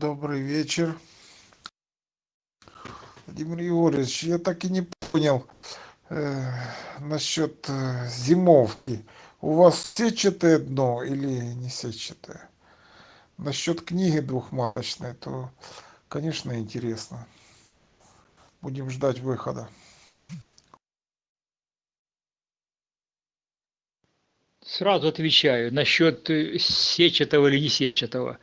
Добрый вечер. Владимир Егорович, я так и не понял э, насчет э, зимовки. У вас сетчатое дно или не сетчатое? Насчет книги двухматочной, то, конечно, интересно. Будем ждать выхода. Сразу отвечаю насчет э, сетчатого или не сетчатого.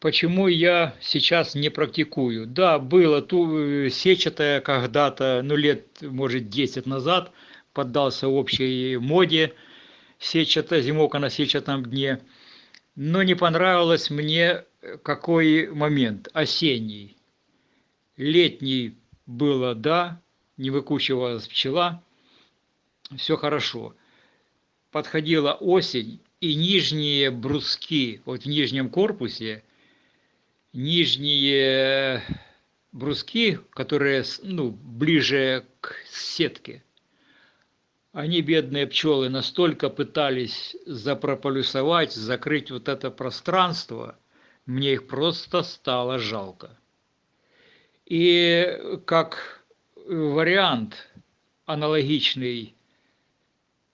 Почему я сейчас не практикую? Да, было ту, э, сетчатое когда-то, ну лет, может, 10 назад, поддался общей моде сетчатая, зимовка на сетчатом дне. Но не понравилось мне э, какой момент, осенний. Летний было, да, не выкучивалась пчела, все хорошо. Подходила осень, и нижние бруски, вот в нижнем корпусе, нижние бруски, которые ну, ближе к сетке, они, бедные пчелы, настолько пытались запрополюсовать, закрыть вот это пространство, мне их просто стало жалко. И как вариант аналогичный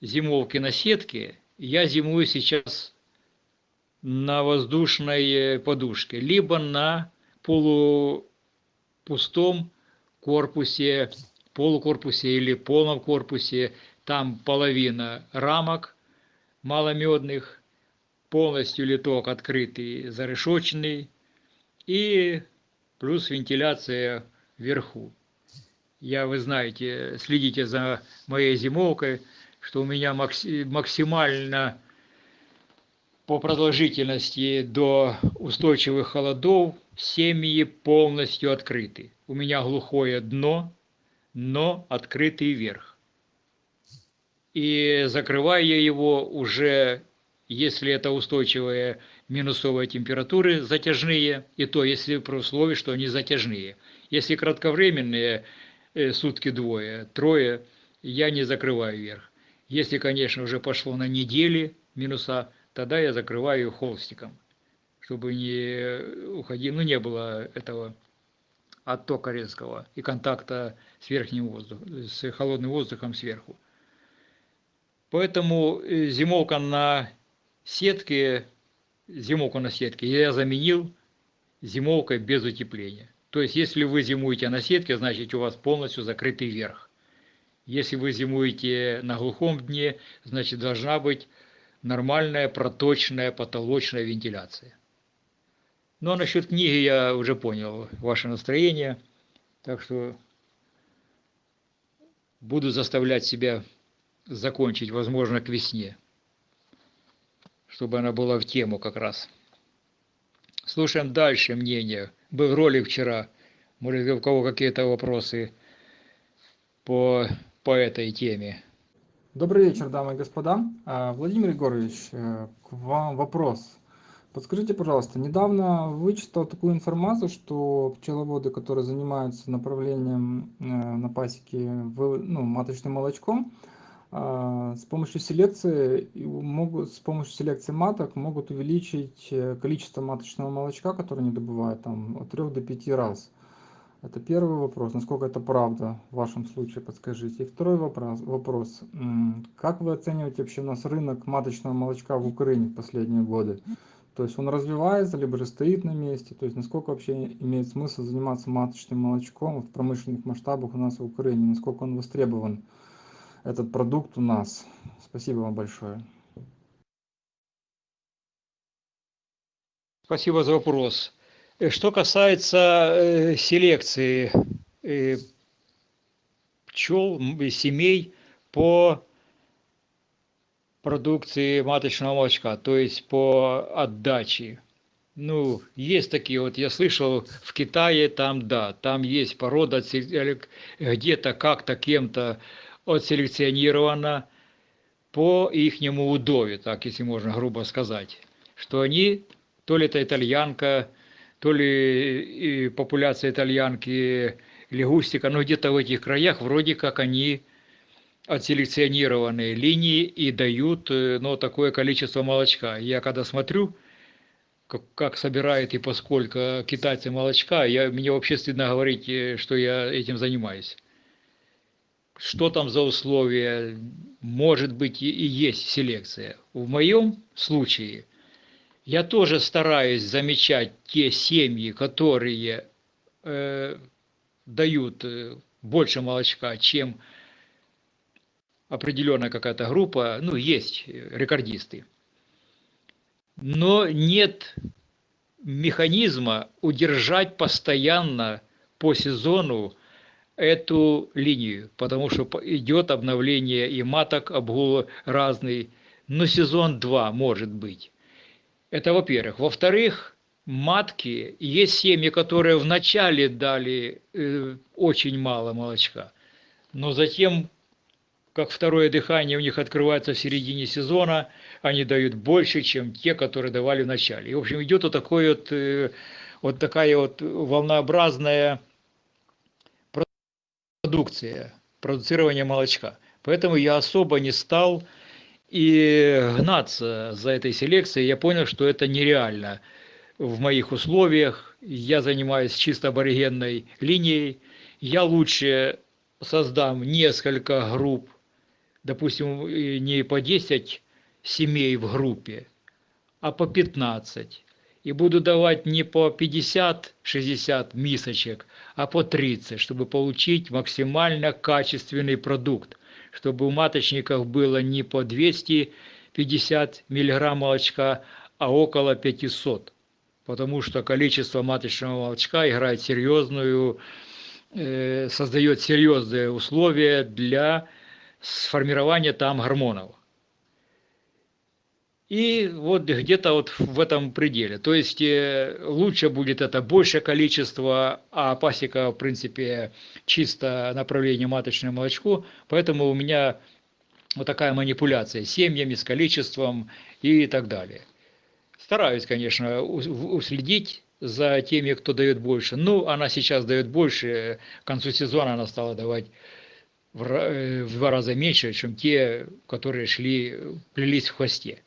зимовки на сетке, я зимую сейчас на воздушной подушке, либо на полупустом корпусе, полукорпусе или полном корпусе, там половина рамок маломедных, полностью литок открытый, зарешоченный, и плюс вентиляция вверху. Я, вы знаете, следите за моей зимовкой, что у меня максимально по продолжительности до устойчивых холодов семьи полностью открыты. У меня глухое дно, но открытый верх. И закрываю я его уже, если это устойчивые минусовые температуры затяжные, и то, если при условии, что они затяжные. Если кратковременные, э, сутки двое, трое, я не закрываю верх. Если, конечно, уже пошло на недели минуса, тогда я закрываю холстиком, чтобы не уходил, ну не было этого оттока резкого и контакта с верхним воздухом, с холодным воздухом сверху. Поэтому э, зимовка на сетке, зимовку на сетке я заменил зимовкой без утепления. То есть, если вы зимуете на сетке, значит у вас полностью закрытый верх. Если вы зимуете на глухом дне, значит должна быть нормальная проточная потолочная вентиляция. Ну а насчет книги я уже понял ваше настроение, так что буду заставлять себя закончить, возможно, к весне, чтобы она была в тему как раз. Слушаем дальше мнение. Был ролик вчера, может, у кого какие-то вопросы по, по этой теме. Добрый вечер, дамы и господа. А, Владимир Егорович, э, к вам вопрос. Подскажите, пожалуйста, недавно вычитал такую информацию, что пчеловоды, которые занимаются направлением э, на пасеке ну, маточным молочком, с помощью селекции могут с помощью селекции маток могут увеличить э, количество маточного молочка, которое они добывают там от 3 до 5 раз. Это первый вопрос, насколько это правда в вашем случае, подскажите. И второй вопрос, вопрос. как вы оцениваете вообще у нас рынок маточного молочка в Украине в последние годы? То есть он развивается, либо же стоит на месте? То есть насколько вообще имеет смысл заниматься маточным молочком в промышленных масштабах у нас в Украине? Насколько он востребован, этот продукт у нас? Спасибо вам большое. Спасибо за вопрос. Э, что касается э, селекции э, пчел, семей по продукции маточного молочка, то есть по отдаче. Ну, есть такие вот, я слышал, в Китае там, да, там есть порода где-то как-то кем-то отселекционирована по ихнему удове, так если можно грубо сказать, что они, то ли это итальянка, то ли популяция итальянки, лягустика, но где-то в этих краях вроде как они отселекционированные линии и дают ну, такое количество молочка. Я когда смотрю, как, как собирают и поскольку китайцы молочка, я, мне вообще стыдно говорить, э, что я этим занимаюсь. Что там за условия? Может быть и, есть селекция. В моем случае я тоже стараюсь замечать те семьи, которые э, дают э, больше молочка, чем определенная какая-то группа, ну, есть рекордисты. Но нет механизма удержать постоянно по сезону эту линию, потому что идет обновление и маток, обгул разный, но сезон 2 может быть. Это во-первых. Во-вторых, матки, есть семьи, которые вначале дали э, очень мало молочка, но затем как второе дыхание у них открывается в середине сезона, они дают больше, чем те, которые давали в начале. И, в общем, идет вот, такой вот, э, вот такая вот волнообразная продукция, продуцирование молочка. Поэтому я особо не стал и гнаться за этой селекцией. Я понял, что это нереально в моих условиях. Я занимаюсь чисто аборигенной линией. Я лучше создам несколько групп допустим, не по 10 семей в группе, а по 15. И буду давать не по 50-60 мисочек, а по 30, чтобы получить максимально качественный продукт, чтобы у маточников было не по 250 мг молочка, а около 500. Потому что количество маточного молочка играет серьезную, э, создает серьезные условия для сформирования там гормонов. И вот где-то вот в этом пределе. То есть э, лучше будет это большее количество, а пасека, в принципе, чисто направление маточное молочко. Поэтому у меня вот такая манипуляция с семьями, с количеством и так далее. Стараюсь, конечно, уследить за теми, кто дает больше. Ну, она сейчас дает больше, к концу сезона она стала давать в два раза меньше, чем те, которые шли, плелись в хвосте.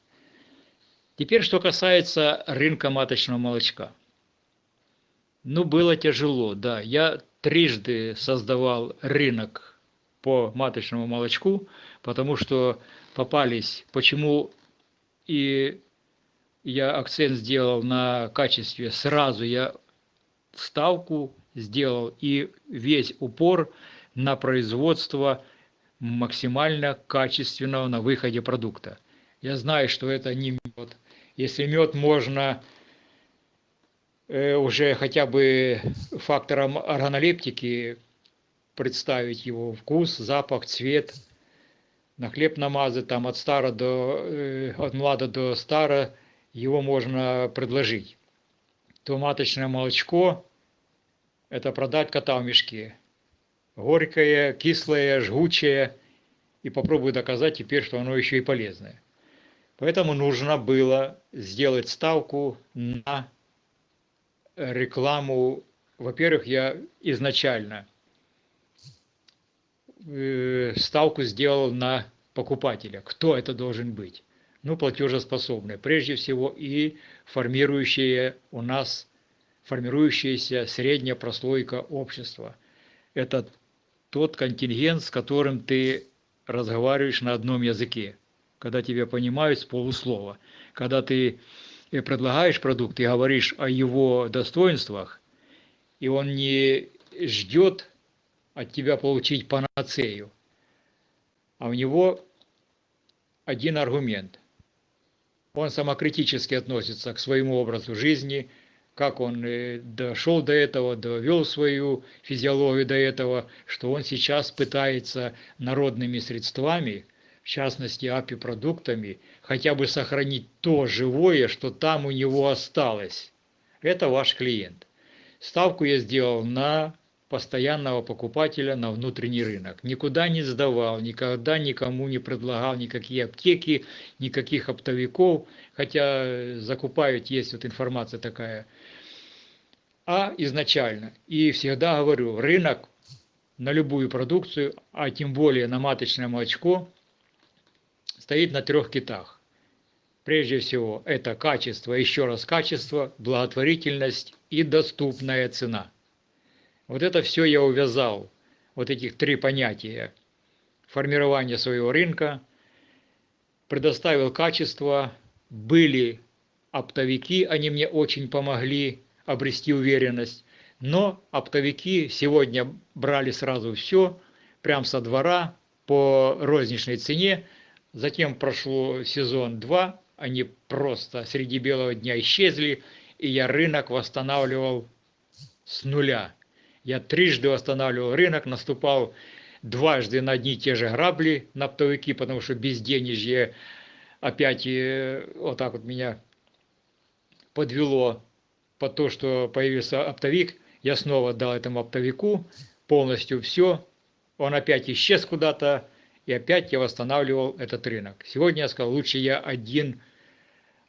Теперь, что касается рынка маточного молочка. Ну, было тяжело, да. Я трижды создавал рынок по маточному молочку, потому что попались, почему и я акцент сделал на качестве, сразу я ставку сделал и весь упор на производство максимально качественного на выходе продукта. Я знаю, что это не. Если мед можно э, уже хотя бы фактором органолептики представить его вкус, запах, цвет, на хлеб намазать, там от стара до, э, от млада до стара, его можно предложить. То маточное молочко – это продать кота в мешке горькое, кислое, жгучее, и попробую доказать теперь, что оно еще и полезное. Поэтому нужно было сделать ставку на рекламу. Во-первых, я изначально э, ставку сделал на покупателя. Кто это должен быть? Ну, платежеспособные. Прежде всего и формирующие у нас, формирующаяся средняя прослойка общества. Это тот контингент, с которым ты разговариваешь на одном языке, когда тебя понимают с полуслова. Когда ты э, предлагаешь продукт и говоришь о его достоинствах, и он не ждет от тебя получить панацею, а у него один аргумент. Он самокритически относится к своему образу жизни – как он э, дошел до этого, довел свою физиологию до этого, что он сейчас пытается народными средствами, в частности апипродуктами, хотя бы сохранить то живое, что там у него осталось. Это ваш клиент. Ставку я сделал на постоянного покупателя на внутренний рынок. Никуда не сдавал, никогда никому не предлагал никакие аптеки, никаких оптовиков, хотя закупают, есть вот информация такая – А изначально. И всегда говорю, рынок на любую продукцию, а тем более на маточное молочко, стоит на трех китах. Прежде всего, это качество, еще раз качество, благотворительность и доступная цена. Вот это все я увязал, вот этих три понятия. Формирование своего рынка, предоставил качество, были оптовики, они мне очень помогли обрести уверенность, но оптовики сегодня брали сразу все, прям со двора, по розничной цене, затем прошло сезон 2, они просто среди белого дня исчезли, и я рынок восстанавливал с нуля. Я трижды восстанавливал рынок, наступал дважды на одни и те же грабли на оптовики, потому что безденежье опять э, вот так вот меня подвело под то, что появился оптовик. Я снова дал этому оптовику полностью все. Он опять исчез куда-то, и опять я восстанавливал этот рынок. Сегодня я сказал, лучше я один,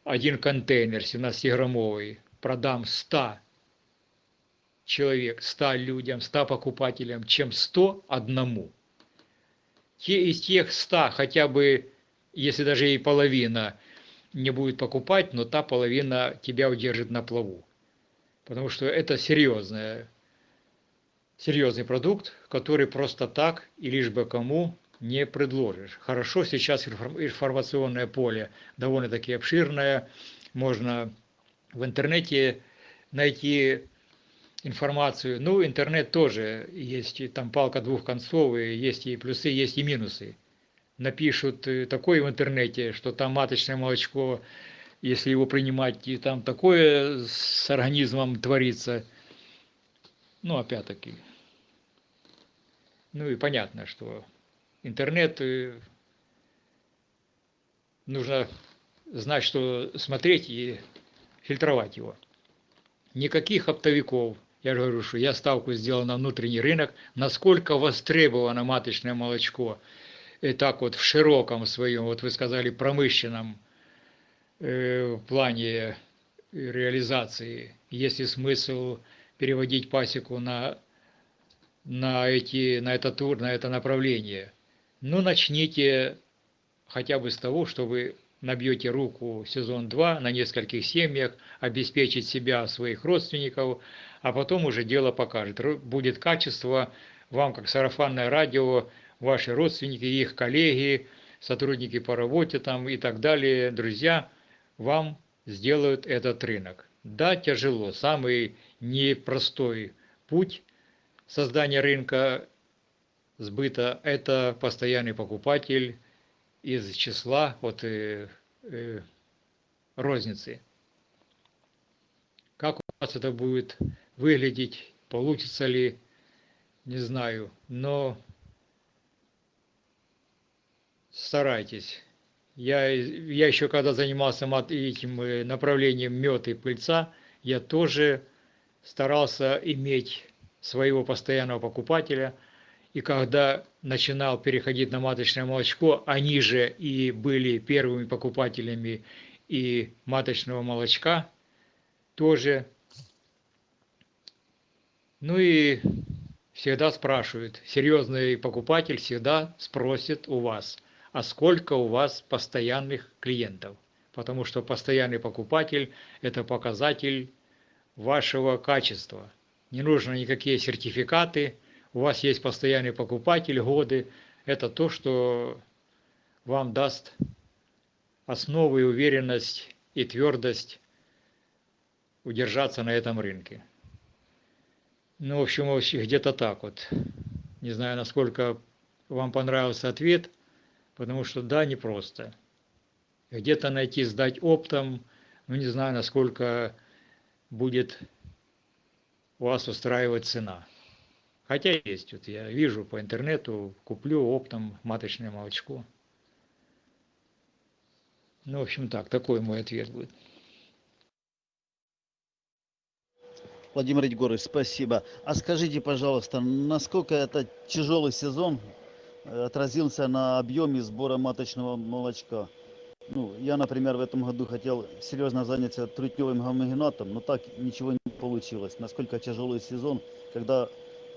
один контейнер 17-граммовый продам 100 человек, 100 людям, 100 покупателям, чем 100 одному. Те из тех 100 хотя бы, если даже и половина не будет покупать, но та половина тебя удержит на плаву. Потому что это серьезная, серьезный продукт, который просто так и лишь бы кому не предложишь. Хорошо, сейчас информационное поле довольно-таки обширное, можно в интернете найти информацию. Ну, интернет тоже есть, и там палка двух концов, и есть и плюсы, есть и минусы. Напишут э, такое в интернете, что там маточное молочко, если его принимать, и там такое с организмом творится. Ну, опять-таки. Ну и понятно, что интернет нужно знать, что смотреть и фильтровать его. Никаких оптовиков, я же говорю, что я ставку сделал на внутренний рынок, насколько востребовано маточное молочко, и так вот в широком своем, вот вы сказали, промышленном э, плане реализации, есть ли смысл переводить пасеку на, на, эти, на этот тур, на это направление. Ну, начните хотя бы с того, что вы набьете руку сезон 2 на нескольких семьях, обеспечить себя, своих родственников, а потом уже дело покажет. Будет качество, вам как сарафанное радио, ваши родственники, их коллеги, сотрудники по работе там и так далее, друзья, вам сделают этот рынок. Да, тяжело, самый непростой путь создания рынка сбыта – это постоянный покупатель из числа вот, э, э, розницы. Как у вас это будет выглядеть, получится ли, не знаю, но старайтесь. Я, я еще когда занимался этим э, направлением мед и пыльца, я тоже старался иметь своего постоянного покупателя. И когда начинал переходить на маточное молочко, они же и были первыми покупателями и маточного молочка тоже ну и всегда спрашивают, серьезный покупатель всегда спросит у вас, а сколько у вас постоянных клиентов? Потому что постоянный покупатель – это показатель вашего качества. Не нужно никакие сертификаты, у вас есть постоянный покупатель, годы. Это то, что вам даст основу и уверенность и твердость удержаться на этом рынке. Ну, в общем, где-то так вот. Не знаю, насколько вам понравился ответ, потому что да, непросто. Где-то найти, сдать оптом, ну, не знаю, насколько будет у вас устраивать цена. Хотя есть, вот я вижу по интернету, куплю оптом маточное молочко. Ну, в общем так, такой мой ответ будет. Владимир Егорович, спасибо. А скажите, пожалуйста, насколько этот тяжелый сезон э, отразился на объеме сбора маточного молочка? Ну, я, например, в этом году хотел серьезно заняться трутневым гомогенатом, но так ничего не получилось. Насколько тяжелый сезон, когда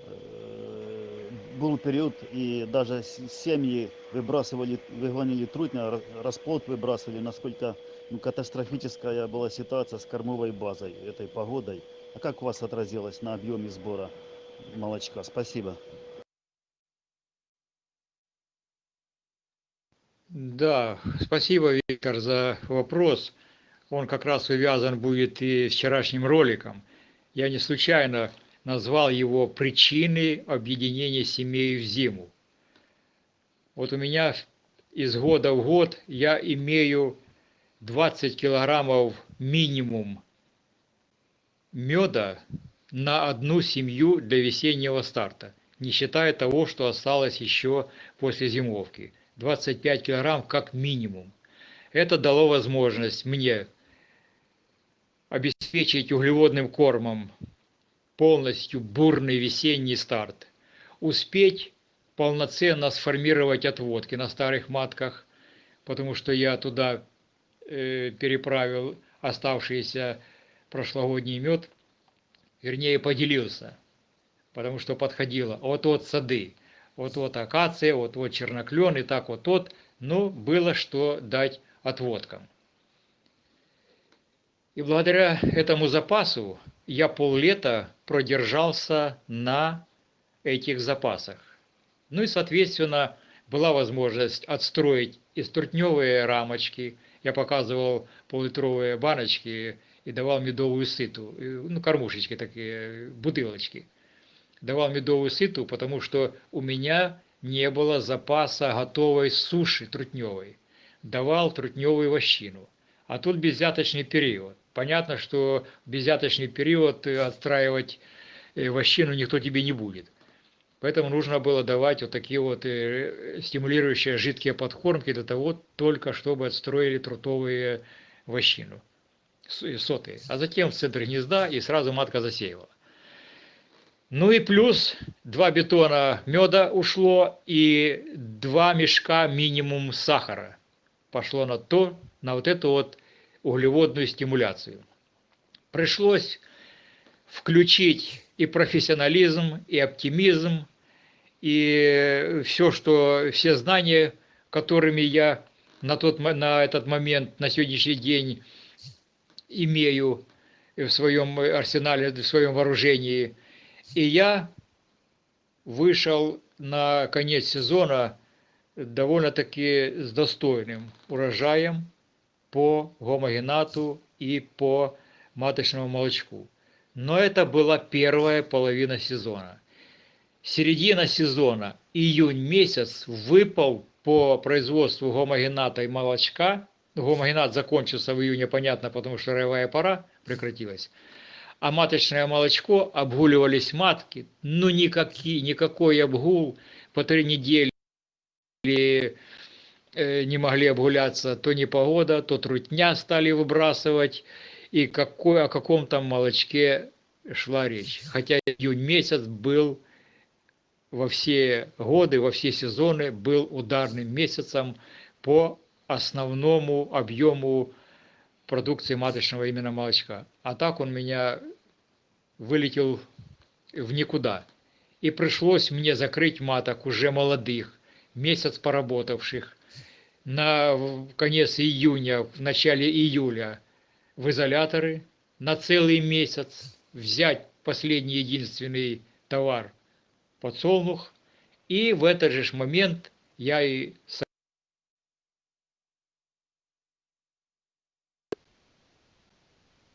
был период, и даже семьи выбрасывали, выгонили трудно, ра- расплод выбрасывали, насколько ну, катастрофическая была ситуация с кормовой базой, этой погодой. А как у вас отразилось на объеме сбора молочка? Спасибо. Да, спасибо, Виктор, за вопрос. Он как раз увязан будет и с вчерашним роликом. Я не случайно назвал его «Причины объединения семей в зиму». Вот у меня из года в год я имею 20 килограммов минимум меда на одну семью для весеннего старта, не считая того, что осталось еще после зимовки. 25 килограмм как минимум. Это дало возможность мне обеспечить углеводным кормом полностью бурный весенний старт, успеть полноценно сформировать отводки на старых матках, потому что я туда э, переправил оставшийся прошлогодний мед, вернее поделился, потому что подходило вот-вот сады, вот-вот акация, вот-вот черноклен и так вот-вот, но было что дать отводкам. И благодаря этому запасу я поллета продержался на этих запасах. Ну и, соответственно, была возможность отстроить из трутневые рамочки. Я показывал поллитровые баночки и давал медовую сыту, и, ну, кормушечки такие, бутылочки. Давал медовую сыту, потому что у меня не было запаса готовой суши трутневой. Давал трутневую вощину. А тут беззяточный период. Понятно, что в беззяточный период э, отстраивать э, вощину никто тебе не будет. Поэтому нужно было давать вот такие вот э, стимулирующие жидкие подкормки для того, только чтобы отстроили трутовые вощину, с- сотые. А затем в центр гнезда и сразу матка засеивала. Ну и плюс два бетона меда ушло и два мешка минимум сахара пошло на то, на вот эту вот углеводную стимуляцию. Пришлось включить и профессионализм, и оптимизм, и все, что, все знания, которыми я на, тот, на этот момент, на сегодняшний день имею в своем арсенале, в своем вооружении. И я вышел на конец сезона довольно-таки с достойным урожаем по гомогенату и по маточному молочку. Но это была первая половина сезона. Середина сезона, июнь месяц, выпал по производству гомогената и молочка. Гомогенат закончился в июне, понятно, потому что роевая пора прекратилась. А маточное молочко, обгуливались матки, ну никакие, никакой обгул по три недели не могли обгуляться, то непогода, то трутня стали выбрасывать, и какой, о каком там молочке шла речь. Хотя июнь месяц был во все годы, во все сезоны был ударным месяцем по основному объему продукции маточного именно молочка. А так он меня вылетел в никуда. И пришлось мне закрыть маток уже молодых, месяц поработавших, на конец июня, в начале июля в изоляторы, на целый месяц взять последний единственный товар подсолнух, и в этот же момент я и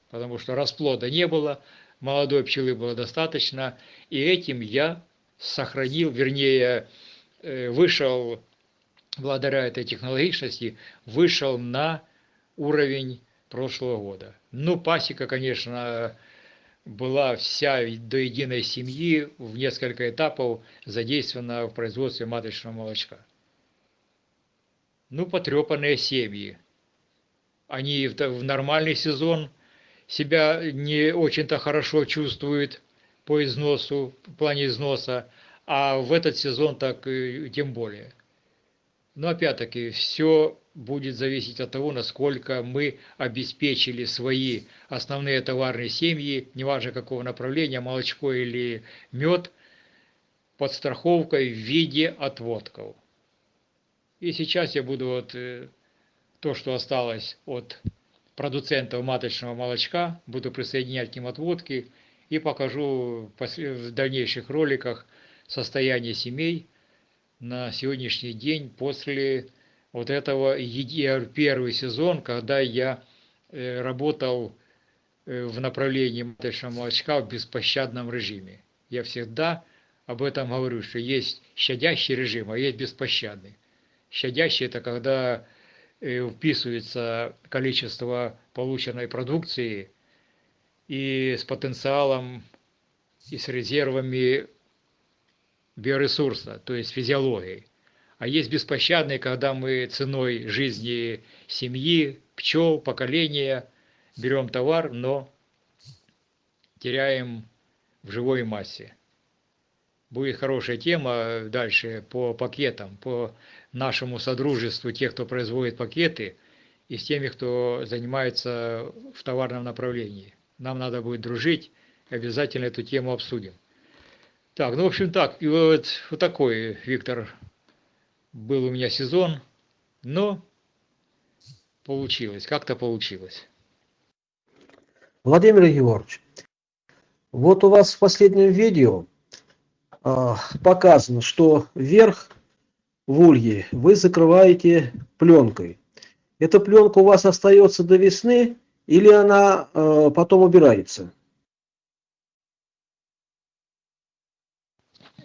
потому что расплода не было, молодой пчелы было достаточно, и этим я сохранил, вернее, э, вышел, благодаря этой технологичности, вышел на уровень прошлого года. Ну, пасека, конечно, была вся до единой семьи в несколько этапов задействована в производстве маточного молочка. Ну, потрепанные семьи. Они в нормальный сезон себя не очень-то хорошо чувствуют по износу, в плане износа, а в этот сезон так тем более. Но опять-таки все будет зависеть от того, насколько мы обеспечили свои основные товарные семьи, неважно какого направления, молочко или мед, подстраховкой в виде отводков. И сейчас я буду вот э, то, что осталось от продуцентов маточного молочка, буду присоединять к ним отводки и покажу в дальнейших роликах состояние семей на сегодняшний день после вот этого первый сезон, когда я э, работал э, в направлении маточного молочка в беспощадном режиме. Я всегда об этом говорю, что есть щадящий режим, а есть беспощадный. Щадящий – это когда э, вписывается количество полученной продукции и с потенциалом и с резервами биоресурса, то есть физиологией. А есть беспощадные, когда мы ценой жизни семьи, пчел, поколения берем товар, но теряем в живой массе. Будет хорошая тема дальше по пакетам, по нашему содружеству, тех, кто производит пакеты, и с теми, кто занимается в товарном направлении. Нам надо будет дружить, обязательно эту тему обсудим. Так, ну, в общем, так, и вот, вот такой, Виктор, был у меня сезон, но получилось, как-то получилось. Владимир Егорович, вот у вас в последнем видео э, показано, что верх в улье вы закрываете пленкой. Эта пленка у вас остается до весны или она э, потом убирается?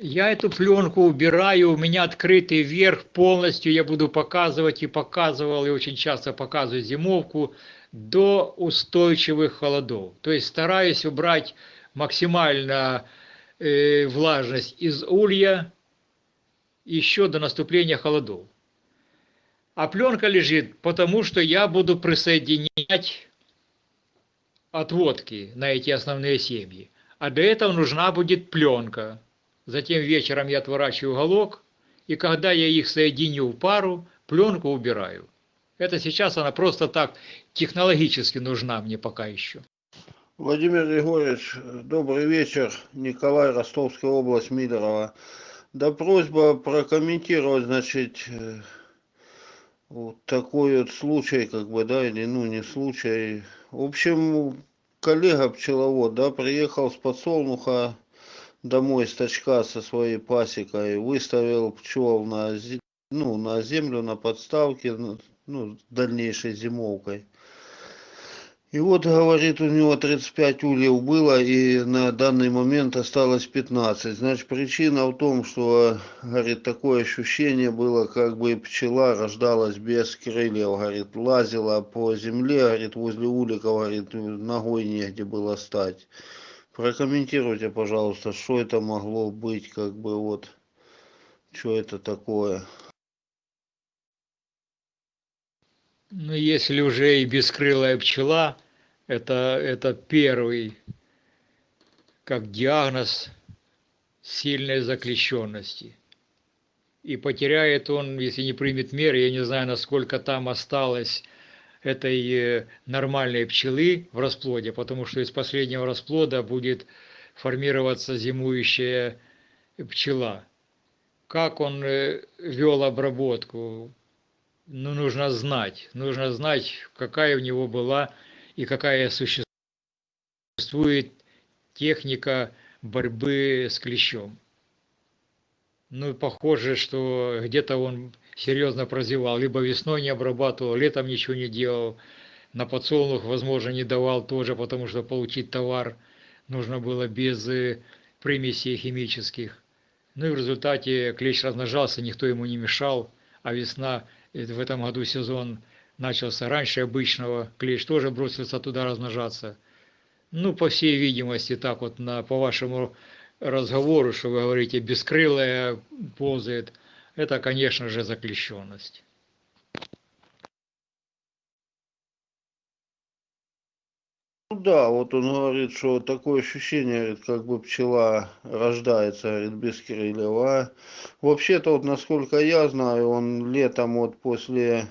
Я эту пленку убираю, у меня открытый верх полностью, я буду показывать и показывал, и очень часто показываю зимовку до устойчивых холодов. То есть стараюсь убрать максимально э, влажность из улья еще до наступления холодов. А пленка лежит, потому что я буду присоединять отводки на эти основные семьи. А для этого нужна будет пленка. Затем вечером я отворачиваю уголок, и когда я их соединю в пару, пленку убираю. Это сейчас она просто так технологически нужна мне пока еще. Владимир Григорьевич, добрый вечер. Николай, Ростовская область, Мидорова. Да просьба прокомментировать, значит, э, вот такой вот случай, как бы, да, или, ну, не случай. В общем, коллега пчеловод, да, приехал с подсолнуха домой с со своей пасекой, выставил пчел на, ну, на землю, на подставке, ну дальнейшей зимовкой. И вот, говорит, у него 35 ульев было, и на данный момент осталось 15. Значит, причина в том, что, говорит, такое ощущение было, как бы пчела рождалась без крыльев, говорит, лазила по земле, говорит, возле уликов, говорит, ногой негде было стать прокомментируйте пожалуйста что это могло быть как бы вот что это такое? Ну если уже и бескрылая пчела это это первый как диагноз сильной заклещенности и потеряет он если не примет меры я не знаю насколько там осталось этой э, нормальной пчелы в расплоде, потому что из последнего расплода будет формироваться зимующая пчела. Как он э, вел обработку, ну, нужно знать. Нужно знать, какая у него была и какая существует техника борьбы с клещом. Ну, похоже, что где-то он серьезно прозевал. Либо весной не обрабатывал, летом ничего не делал. На подсолнух, возможно, не давал тоже, потому что получить товар нужно было без э, примесей химических. Ну и в результате клещ размножался, никто ему не мешал, а весна, э, в этом году сезон начался раньше обычного, клещ тоже бросился туда размножаться. Ну, по всей видимости, так вот, на, по вашему разговору, что вы говорите, бескрылая ползает, это, конечно же, заклещенность. Ну да, вот он говорит, что такое ощущение, говорит, как бы пчела рождается, говорит, без крыльев. А вообще-то, вот насколько я знаю, он летом вот после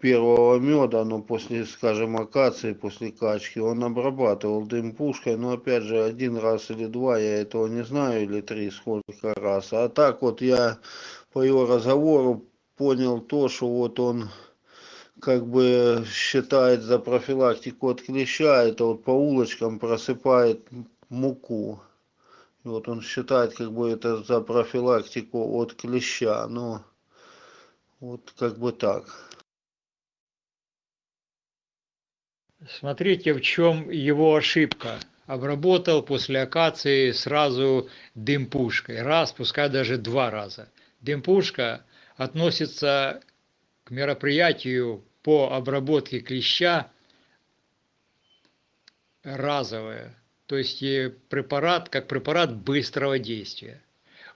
первого меда, но после, скажем, акации, после качки, он обрабатывал дым пушкой, но опять же один раз или два, я этого не знаю, или три, сколько раз. А так вот я по его разговору понял то, что вот он как бы считает за профилактику от клеща, это вот по улочкам просыпает муку. И вот он считает как бы это за профилактику от клеща, но вот как бы так. Смотрите, в чем его ошибка. Обработал после акации сразу дым пушкой. Раз, пускай даже два раза. Дым пушка относится к мероприятию по обработке клеща разовое. То есть и препарат, как препарат быстрого действия.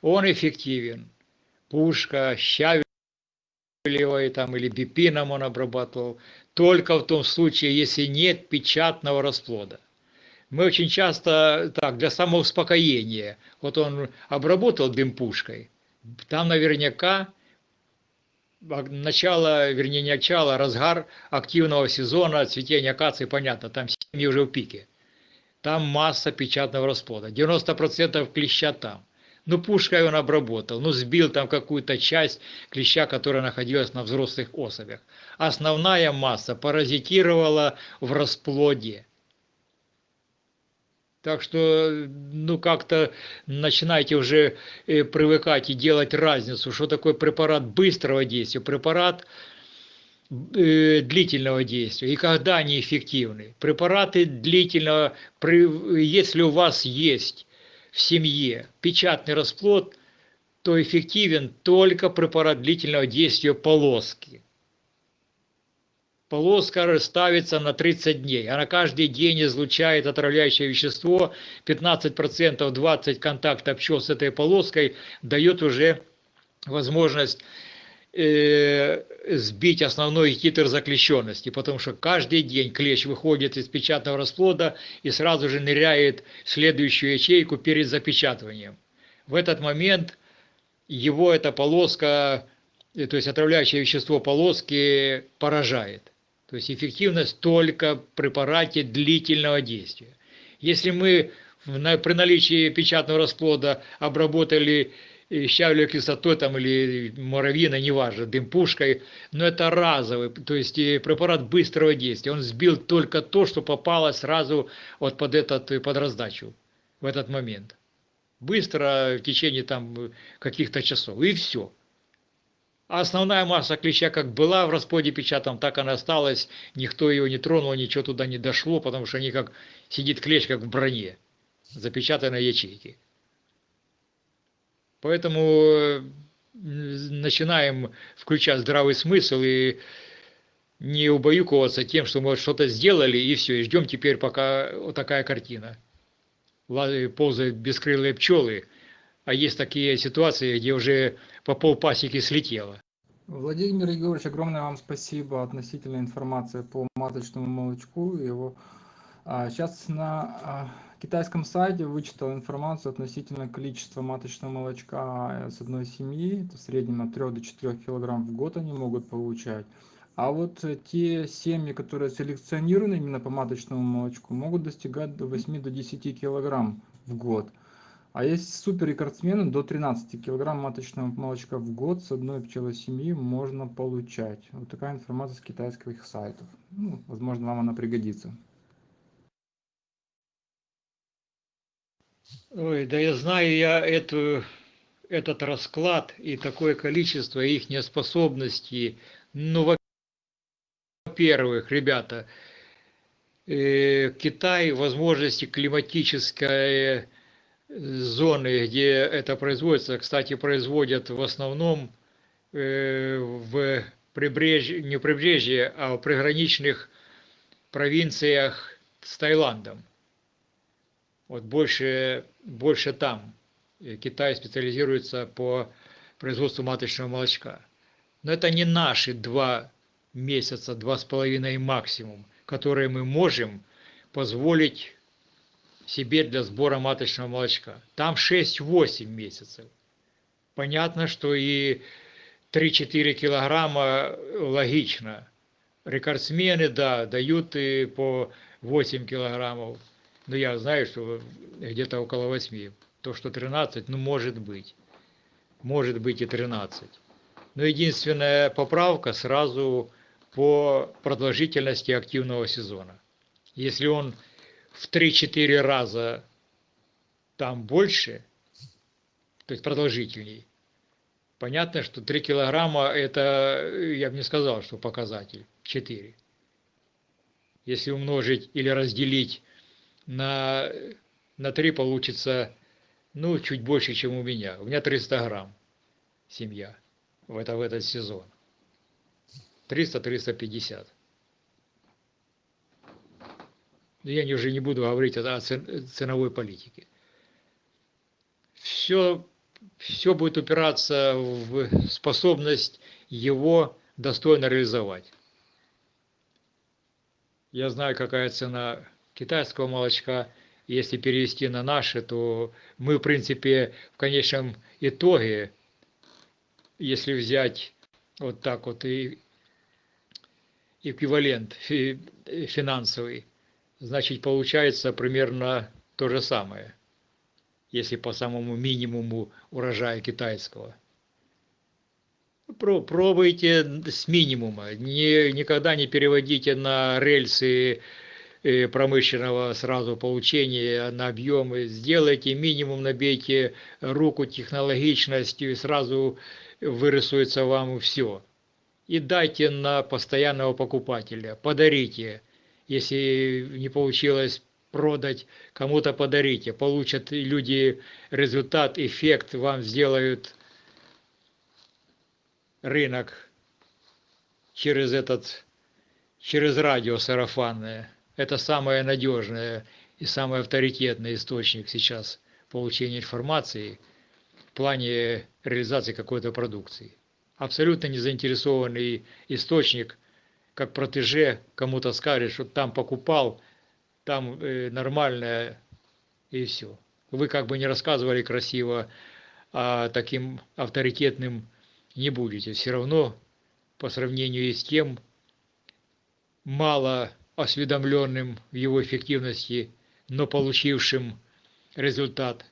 Он эффективен. Пушка, щавелевой там, или бипином он обрабатывал только в том случае, если нет печатного расплода. Мы очень часто, так, для самоуспокоения, вот он обработал дым пушкой, там наверняка начало, вернее не начало, разгар активного сезона, цветения акации, понятно, там семьи уже в пике. Там масса печатного расплода, 90% клеща там. Ну, пушкой он обработал, ну, сбил там какую-то часть клеща, которая находилась на взрослых особях. Основная масса паразитировала в расплоде. Так что, ну, как-то начинайте уже э, привыкать и делать разницу, что такое препарат быстрого действия, препарат э, длительного действия и когда они эффективны. Препараты длительного, если у вас есть в семье печатный расплод, то эффективен только препарат длительного действия полоски полоска ставится на 30 дней. Она каждый день излучает отравляющее вещество, 15%, 20 контактов пчел с этой полоской дает уже возможность э, сбить основной титр заключенности, потому что каждый день клещ выходит из печатного расплода и сразу же ныряет в следующую ячейку перед запечатыванием. В этот момент его эта полоска, э, то есть отравляющее вещество полоски поражает. То есть эффективность только в препарате длительного действия. Если мы при наличии печатного расплода обработали э, щавлевой кислотой там, или муравьиной, неважно, дымпушкой, но это разовый, то есть препарат быстрого действия. Он сбил только то, что попало сразу вот под, этот, под раздачу в этот момент. Быстро, в течение там каких-то часов, и все. А основная масса клеща как была в расплоде печатом, так она осталась. Никто ее не тронул, ничего туда не дошло, потому что они как сидит клещ как в броне, запечатанной ячейки. Поэтому э, начинаем включать здравый смысл и не убаюковаться тем, что мы что-то сделали и все, и ждем теперь, пока вот такая картина. Ползают бескрылые пчелы, а есть такие ситуации, где уже по полпасеки слетело. Владимир Егорович, огромное вам спасибо относительно информации по маточному молочку. Его сейчас на а, китайском сайте вычитал информацию относительно количества маточного молочка с одной семьи. Это в среднем от 3 до 4 килограмм в год они могут получать. А вот те семьи, которые селекционированы именно по маточному молочку, могут достигать до 8 до 10 килограмм в год. А есть супер рекордсмены до 13 килограмм маточного молочка в год с одной пчелосемьи можно получать. Вот такая информация с китайских сайтов. Ну, возможно, вам она пригодится. Ой, да я знаю я эту, этот расклад и такое количество их неспособностей. Ну, во-первых, ребята, э, Китай возможности климатической зоны, где это производится, кстати, производят в основном э, в прибрежье, не прибрежье, а в приграничных провинциях с Таиландом. Вот больше, больше там. Китай специализируется по производству маточного молочка. Но это не наши два месяца, два с половиной максимум, которые мы можем позволить себе для сбора маточного молочка. Там 6-8 месяцев. Понятно, что и 3-4 килограмма логично. Рекордсмены, да, дают и по 8 килограммов. Но я знаю, что где-то около 8. То, что 13, ну, может быть. Может быть и 13. Но единственная поправка сразу по продолжительности активного сезона. Если он в 3-4 раза там больше, то есть продолжительней, понятно, что 3 килограмма это, я бы не сказал, что показатель, 4. Если умножить или разделить на, на 3, получится, ну, чуть больше, чем у меня. У меня 300 грамм семья в, это, в этот сезон. 300-350. Я уже не буду говорить о ценовой политике. Все, все будет упираться в способность его достойно реализовать. Я знаю, какая цена китайского молочка. Если перевести на наши, то мы, в принципе, в конечном итоге, если взять вот так вот и эквивалент финансовый, значит получается примерно то же самое, если по самому минимуму урожая китайского. Пробуйте с минимума, не, никогда не переводите на рельсы э, промышленного сразу получения на объемы, сделайте минимум, набейте руку технологичностью и сразу вырисуется вам все. И дайте на постоянного покупателя, подарите, если не получилось продать, кому-то подарите, получат люди результат, эффект, вам сделают рынок через этот, через радио сарафанное. Это самое надежное и самый авторитетный источник сейчас получения информации в плане реализации какой-то продукции. Абсолютно не заинтересованный источник, как протеже кому-то скажет, что там покупал, там э, нормальное и все. Вы как бы не рассказывали красиво, а таким авторитетным не будете. Все равно по сравнению с тем мало осведомленным в его эффективности, но получившим результат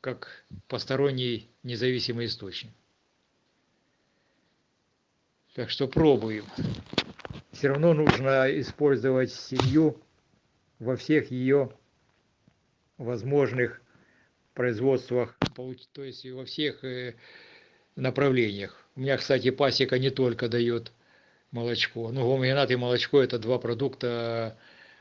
как посторонний независимый источник. Так что пробуем. Все равно нужно использовать семью во всех ее возможных производствах, то есть во всех э, направлениях. У меня, кстати, пасека не только дает молочко. Ну, гомогенат и молочко – это два продукта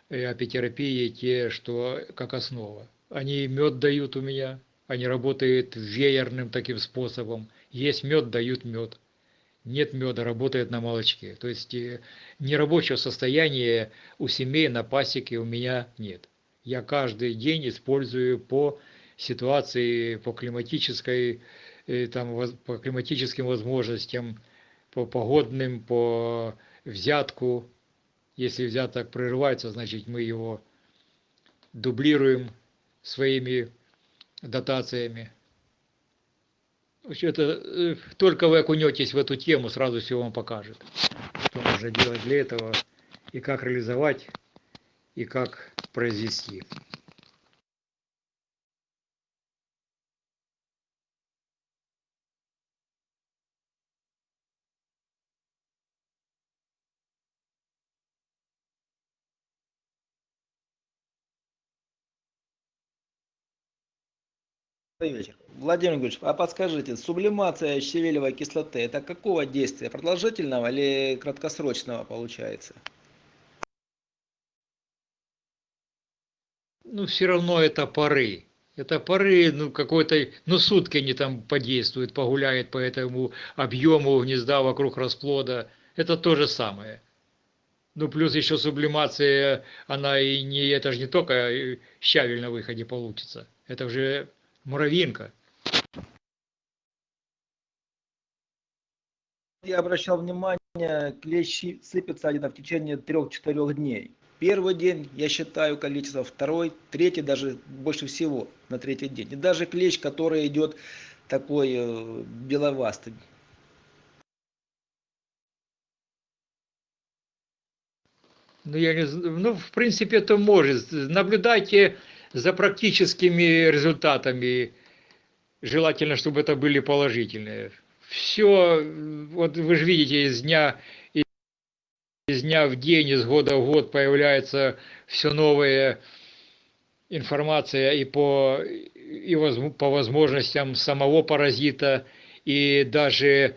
э, апитерапии, те, что как основа. Они мед дают у меня, они работают веерным таким способом. Есть мед, дают мед. Нет меда, работает на молочке. То есть э, нерабочего состояния у семей на пасеке у меня нет. Я каждый день использую по ситуации, по климатической, э, там, по климатическим возможностям, по погодным, по взятку. Если взяток прерывается, значит мы его дублируем своими дотациями. Это э, только вы окунетесь в эту тему, сразу все вам покажет, что нужно делать для этого, и как реализовать, и как произвести. Добрый вечер. Владимир Гульевич, а подскажите, сублимация щавелевой кислоты, это какого действия? Продолжительного или краткосрочного получается? Ну, все равно это поры. Это поры, ну, какой-то, ну, сутки они там подействуют, погуляют по этому объему гнезда вокруг расплода. Это то же самое. Ну, плюс еще сублимация, она и не, это же не только щавель на выходе получится. Это уже Муравьинка. Я обращал внимание, клещи сыпятся один в течение трех-четырех дней. Первый день я считаю количество, второй, третий даже больше всего на третий день. И даже клещ, который идет такой э, беловастый, Ну, я не, з- ну, в принципе, это может. Наблюдайте за практическими результатами. Желательно, чтобы это были положительные. Все, вот вы же видите, из дня, из дня в день, из года в год появляется все новая информация и по, и возм- по возможностям самого паразита, и даже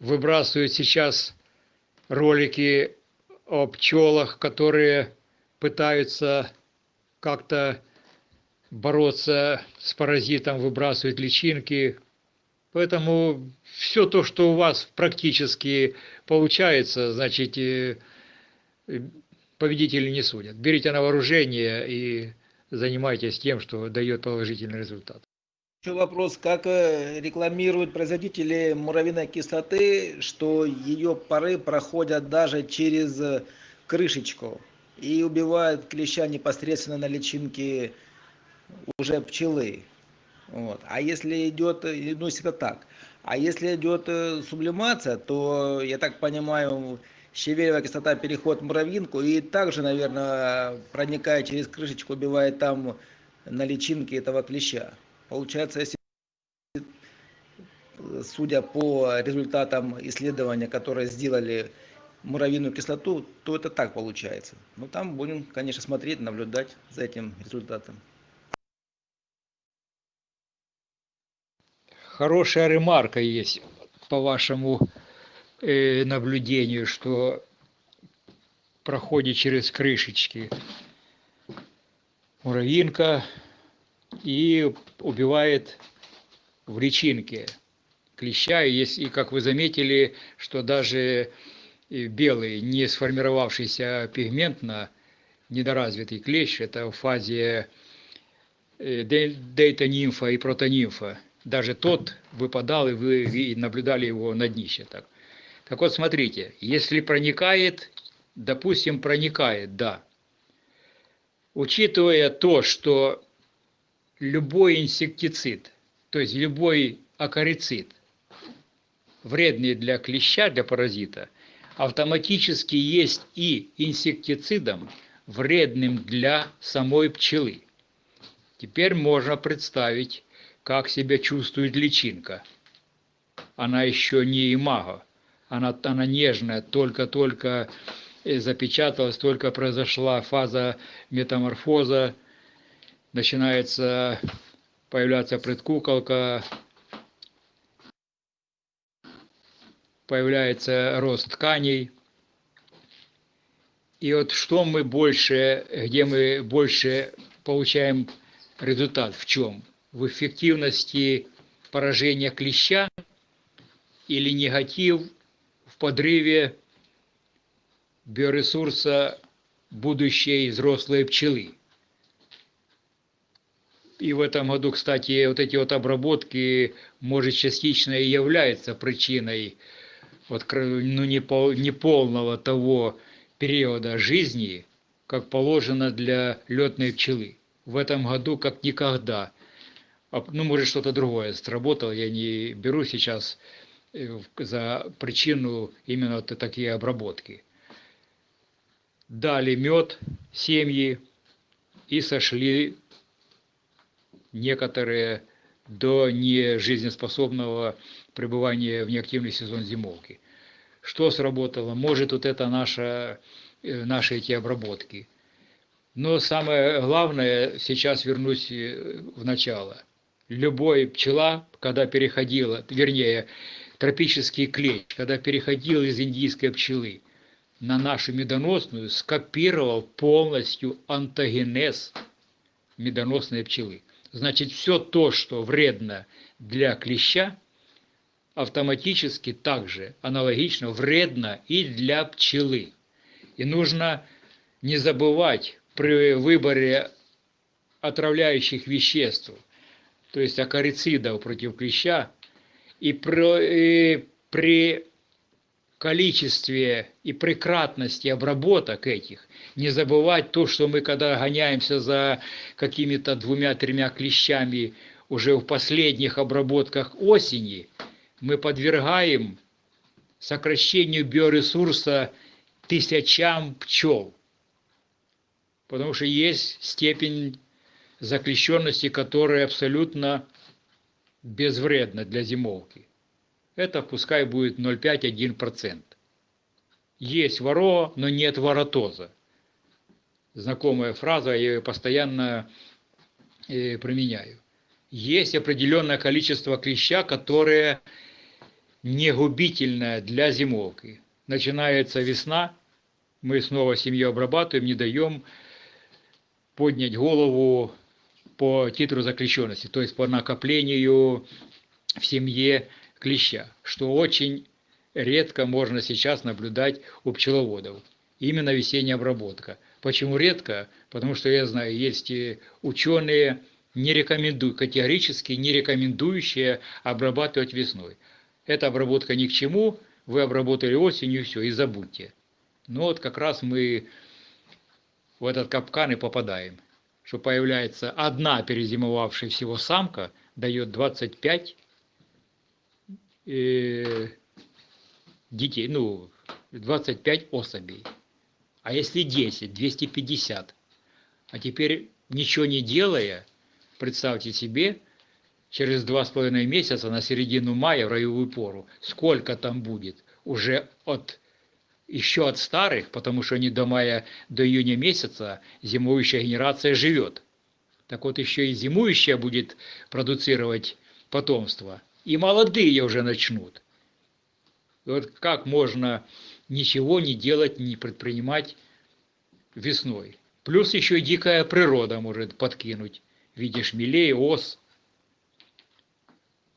выбрасывают сейчас ролики о пчелах, которые пытаются как-то бороться с паразитом, выбрасывают личинки. Поэтому все то, что у вас практически получается, значит, э, победители не судят. Берите на вооружение и занимайтесь тем, что дает положительный результат. Еще вопрос, как э, рекламируют производители муравьиной кислоты, что ее пары проходят даже через э, крышечку и убивают клеща непосредственно на личинке уже пчелы. Вот. А если идет, э, ну это так, а если идет э, сублимация, то, я так понимаю, щавелевая кислота переход в муравьинку и также, наверное, проникая через крышечку, убивает там на личинке этого клеща. Получается, если э, судя по результатам исследования, которые сделали муравьиную кислоту, то это так получается. Но там будем, конечно, смотреть, наблюдать за этим результатом. Хорошая ремарка есть по вашему э, наблюдению, что проходит через крышечки муравьинка и убивает в личинке клеща. И, есть, и как вы заметили, что даже и белый, не сформировавшийся пигментно, недоразвитый клещ, это в фазе э, де- дейта-нимфа и протонимфа, даже тот выпадал, и вы наблюдали его на днище. Так. так вот, смотрите, если проникает, допустим, проникает, да, учитывая то, что любой инсектицид, то есть любой акарицид, вредный для клеща, для паразита, автоматически есть и инсектицидом, вредным для самой пчелы. Теперь можно представить, как себя чувствует личинка. Она еще не имаго, она, она нежная, только-только э, запечаталась, только произошла фаза метаморфоза, начинается появляться предкуколка, появляется рост тканей. И вот что мы больше, где мы больше получаем результат, в чем? В эффективности поражения клеща или негатив в подрыве биоресурса будущей взрослой пчелы. И в этом году, кстати, вот эти вот обработки, может, частично и являются причиной вот, ну, не пол- неполного того периода жизни, как положено для летной пчелы. В этом году как никогда. А, Ну, может, что-то другое сработало, я не беру сейчас э, за причину именно такие обработки. Дали мед семьи и сошли некоторые до нежизнеспособного пребывания в неактивный сезон зимовки. Что сработало? Может, вот это наша, э, наши эти обработки. Но самое главное, сейчас вернусь э, в начало. Любой пчела, когда переходила, вернее, тропический клещ, когда переходил из индийской пчелы на нашу медоносную, скопировал полностью антогенез медоносной пчелы. Значит, все то, что вредно для клеща, автоматически также аналогично вредно и для пчелы. И нужно не забывать при выборе отравляющих веществ, то есть акарицидов против клеща, и, про- и при количестве и при кратности обработок этих не забывать то, что мы когда гоняемся за какими-то двумя-тремя клещами уже в последних обработках осени, мы подвергаем сокращению биоресурса тысячам пчел. Потому что есть степень заклещенности, которая абсолютно безвредна для зимовки. Это пускай будет 0,5-1%. Есть воро, но нет воротоза. Знакомая фраза, я ее постоянно э, применяю. Есть определенное количество клеща, которое не губительное для зимовки. Начинается весна, мы снова семью обрабатываем, не даем поднять голову по титру заключенности, то есть по накоплению в семье клеща, что очень редко можно сейчас наблюдать у пчеловодов. Именно весенняя обработка. Почему редко? Потому что я знаю, есть ученые, не рекомендуют, категорически не рекомендующие обрабатывать весной. Эта обработка ни к чему, вы обработали осенью, все, и забудьте. Но вот как раз мы в этот капкан и попадаем, что появляется одна перезимовавшая всего самка, дает 25 э, детей, ну, 25 особей. А если 10, 250. А теперь, ничего не делая, представьте себе, через два с половиной месяца на середину мая в роевую пору, сколько там будет уже от еще от старых, потому что они до мая, до июня месяца зимующая генерация живет. Так вот еще и зимующая будет продуцировать потомство. И молодые уже начнут. И вот как можно ничего не делать, не предпринимать весной. Плюс еще и дикая природа может подкинуть в виде ос.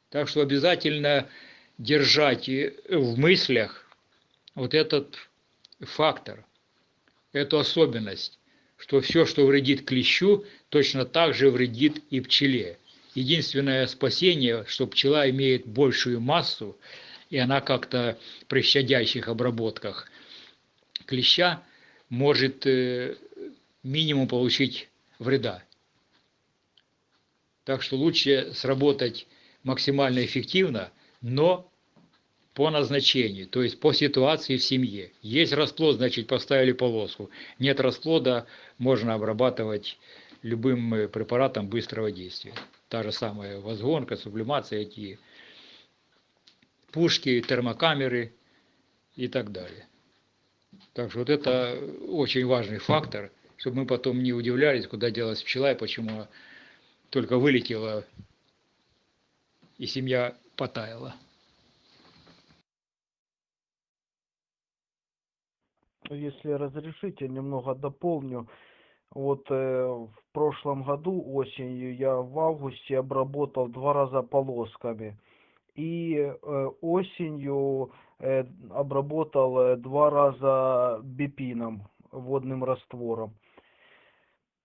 Так что обязательно держать в мыслях вот этот фактор, эту особенность, что все, что вредит клещу, точно так же вредит и пчеле. Единственное спасение, что пчела имеет большую массу, и она как-то при щадящих обработках клеща может э, минимум получить вреда. Так что лучше сработать максимально эффективно, но по назначению, то есть по ситуации в семье. Есть расплод, значит поставили полоску. Нет расплода, можно обрабатывать любым э, препаратом быстрого действия. Та же самая возгонка, сублимация, эти пушки, термокамеры и так далее. Так что вот это очень важный фактор, чтобы мы потом не удивлялись, куда делась пчела и почему только вылетела и семья потаяла. Если разрешите, немного дополню. Вот э, в прошлом году осенью я в августе обработал два раза полосками. И э, осенью э, обработал э, два раза бипином, водным раствором.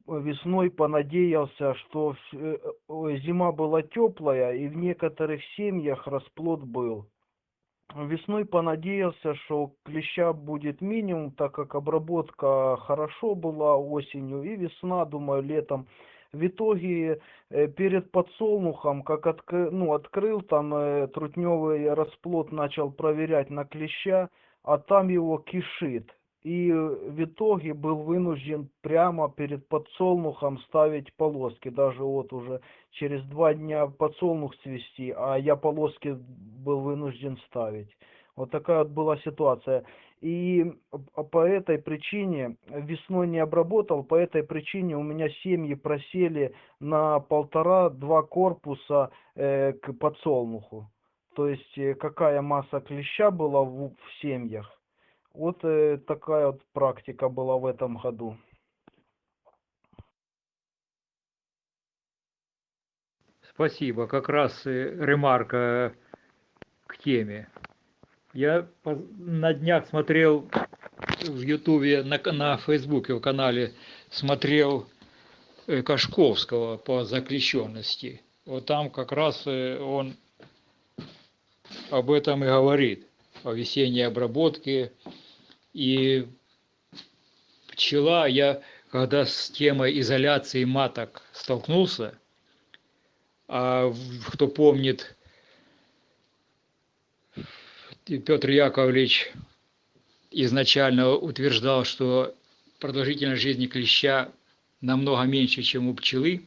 Весной понадеялся, что э, э, зима была теплая и в некоторых семьях расплод был. Весной понадеялся, что клеща будет минимум, так как обработка хорошо была осенью и весна, думаю, летом. В итоге э, перед подсолнухом, как отк... ну, открыл там э, трутневый расплод, начал проверять на клеща, а там его кишит. И в итоге был вынужден прямо перед подсолнухом ставить полоски. Даже вот уже через два дня подсолнух цвести, а я полоски был вынужден ставить. Вот такая вот была ситуация. И по этой причине весной не обработал, по этой причине у меня семьи просели на полтора-два корпуса э, к подсолнуху. То есть э, какая масса клеща была в, в семьях. Вот э, такая вот практика была в этом году. Спасибо. Как раз э, ремарка к теме. Я на днях смотрел в Ютубе, на, на Фейсбуке, в канале, смотрел э, Кашковского по заключенности. Вот там как раз он об этом и говорит, о весенней обработке. И пчела, я когда с темой изоляции маток столкнулся, а кто помнит, Петр Яковлевич изначально утверждал, что продолжительность жизни клеща намного меньше, чем у пчелы,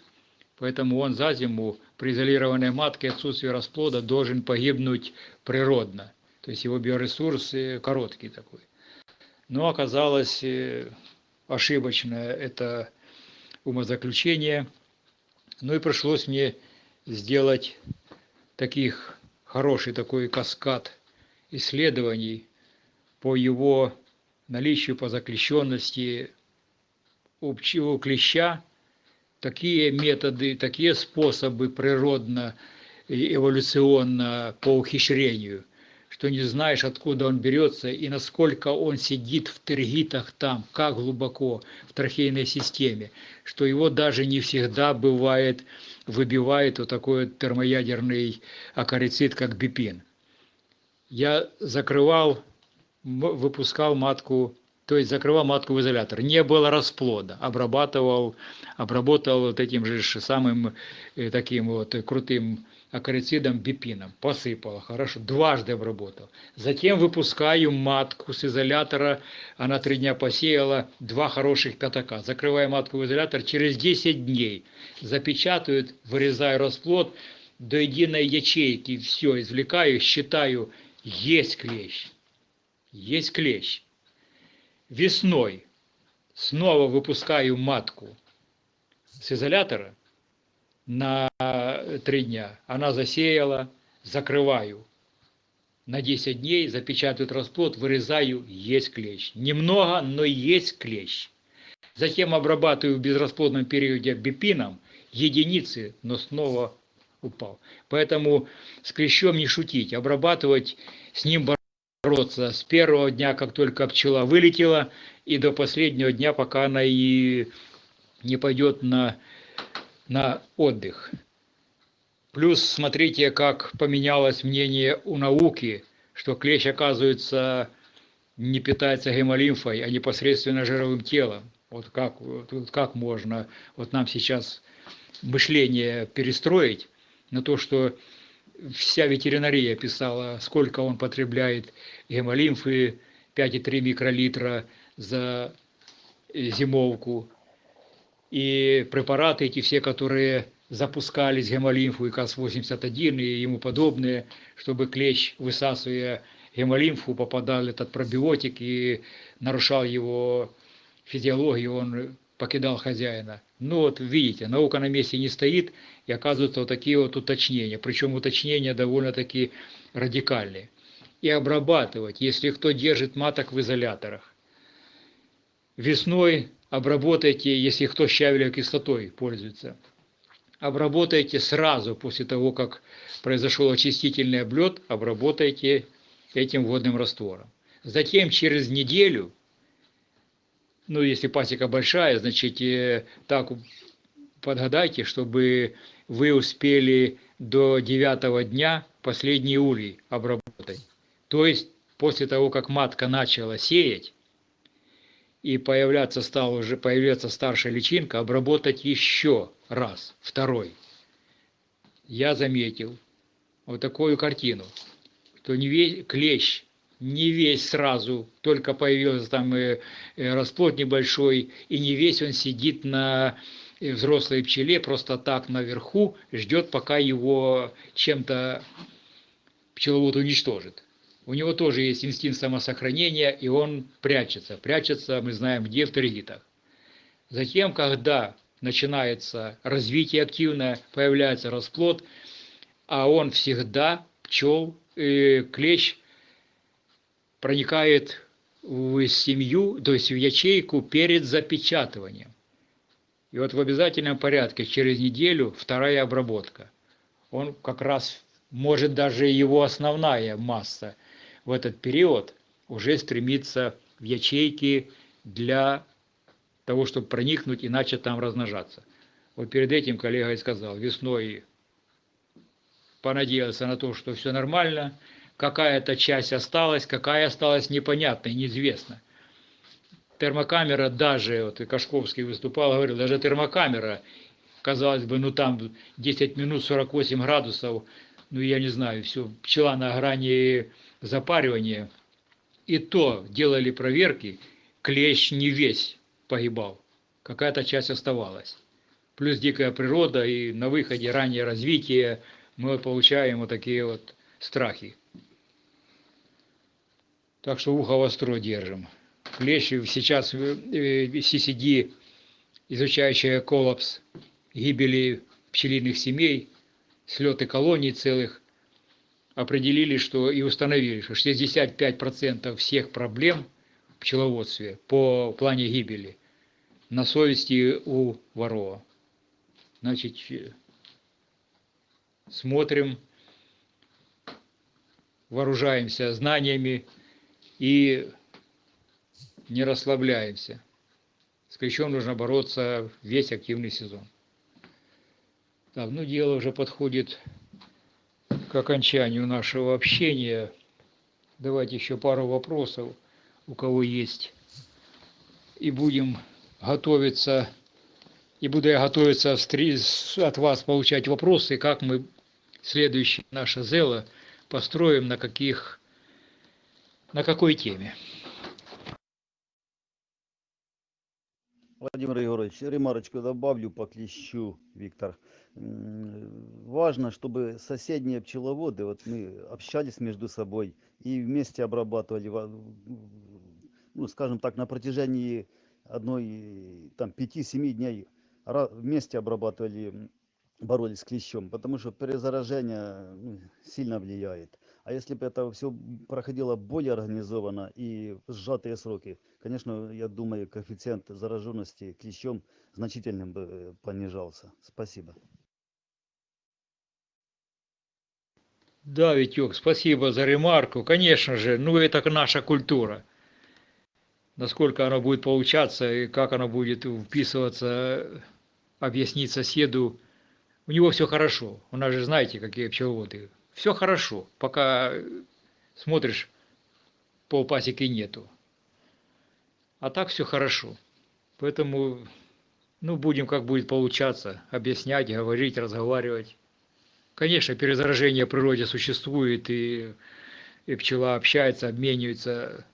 поэтому он за зиму при изолированной матке отсутствии расплода должен погибнуть природно. То есть его биоресурс э, короткий такой. Но оказалось э, ошибочное это умозаключение. Ну и пришлось мне сделать таких хороший такой каскад исследований по его наличию, по заключенности у, клеща, такие методы, такие способы природно эволюционно по ухищрению, что не знаешь, откуда он берется и насколько он сидит в тергитах там, как глубоко в трахейной системе, что его даже не всегда бывает, выбивает вот такой вот термоядерный акарицид, как бипин. Я закрывал, выпускал матку, то есть закрывал матку в изолятор. Не было расплода. Обрабатывал, обработал вот этим же самым э, таким вот крутым акарицидом бипином. Посыпал, хорошо, дважды обработал. Затем выпускаю матку с изолятора, она три дня посеяла, два хороших пятака. Закрываю матку в изолятор, через 10 дней запечатают, вырезаю расплод, до единой ячейки все извлекаю, считаю, есть клещ, есть клещ. Весной снова выпускаю матку с изолятора на три дня. Она засеяла, закрываю. На 10 дней запечатывают расплод, вырезаю, есть клещ. Немного, но есть клещ. Затем обрабатываю в безрасплодном периоде бипином, единицы, но снова упал. Поэтому с клещом не шутить, обрабатывать, с ним бороться с первого дня, как только пчела вылетела, и до последнего дня, пока она и не пойдет на, на отдых. Плюс смотрите, как поменялось мнение у науки, что клещ, оказывается, не питается гемолимфой, а непосредственно жировым телом. Вот как, вот как можно вот нам сейчас мышление перестроить на то, что вся ветеринария писала, сколько он потребляет гемолимфы, 5,3 микролитра за зимовку. И препараты эти все, которые запускались, гемолимфу и КАС-81 и ему подобные, чтобы клещ, высасывая гемолимфу, попадал этот пробиотик и нарушал его физиологию, он покидал хозяина. Ну вот видите, наука на месте не стоит, и оказываются вот такие вот уточнения, причем уточнения довольно-таки радикальные. И обрабатывать, если кто держит маток в изоляторах. Весной обработайте, если кто щавелевой кислотой пользуется. Обработайте сразу после того, как произошел очистительный облет, обработайте этим водным раствором. Затем через неделю ну, если пасека большая, значит, э, так подгадайте, чтобы вы успели до девятого дня последний улей обработать. То есть, после того, как матка начала сеять, и появляться стала уже появляться старшая личинка, обработать еще раз, второй. Я заметил вот такую картину, что не весь клещ не весь сразу, только появился там э, э, расплод небольшой, и не весь он сидит на взрослой пчеле просто так наверху, ждет, пока его чем-то пчеловод уничтожит. У него тоже есть инстинкт самосохранения, и он прячется. Прячется, мы знаем, где в тергитах. Затем, когда начинается развитие активное, появляется расплод, а он всегда, пчел, э, клещ, проникает в семью, то есть в ячейку перед запечатыванием. И вот в обязательном порядке через неделю вторая обработка. Он как раз может даже его основная масса в этот период уже стремится в ячейки для того, чтобы проникнуть и начать там размножаться. Вот перед этим коллега и сказал, весной понадеялся на то, что все нормально, какая-то часть осталась, какая осталась непонятно и неизвестно. Термокамера даже, вот и Кашковский выступал, говорил, даже термокамера, казалось бы, ну там 10 минут 48 градусов, ну я не знаю, все, пчела на грани запаривания. И то делали проверки, клещ не весь погибал, какая-то часть оставалась. Плюс дикая природа и на выходе раннее развитие мы получаем вот такие вот страхи. Так что ухо востро держим. Клещ сейчас э, э, CCD, изучающая коллапс гибели пчелиных семей, слеты колоний целых, определили, что и установили, что 65% всех проблем в пчеловодстве по плане гибели на совести у Ворова. Значит, э, смотрим, вооружаемся знаниями и не расслабляемся. С клещом нужно бороться весь активный сезон. Так, ну дело уже подходит к окончанию нашего общения. Давайте еще пару вопросов, у кого есть. И будем готовиться, и буду я готовиться от вас получать вопросы, как мы следующее наше зело построим, на каких, на какой теме. Владимир Егорович, ремарочку добавлю по клещу, Виктор. Важно, чтобы соседние пчеловоды, вот мы общались между собой и вместе обрабатывали, ну, скажем так, на протяжении одной, там, пяти-семи дней ра- вместе обрабатывали, боролись с клещом, потому что перезаражение ну, сильно влияет. А если бы это все проходило более организованно и в сжатые сроки, конечно, я думаю, коэффициент зараженности клещом значительно бы э, понижался. Спасибо. Да, Витек, спасибо за ремарку. Конечно же, ну это наша культура. Насколько она будет получаться и как она будет вписываться, объяснить соседу. У него все хорошо. У нас же знаете, какие пчеловоды. Все хорошо, пока смотришь, полпасеки нету. А так все хорошо. Поэтому, ну, будем как будет получаться, объяснять, говорить, разговаривать. Конечно, перезаражение в природе существует, и, и пчела общается, обменивается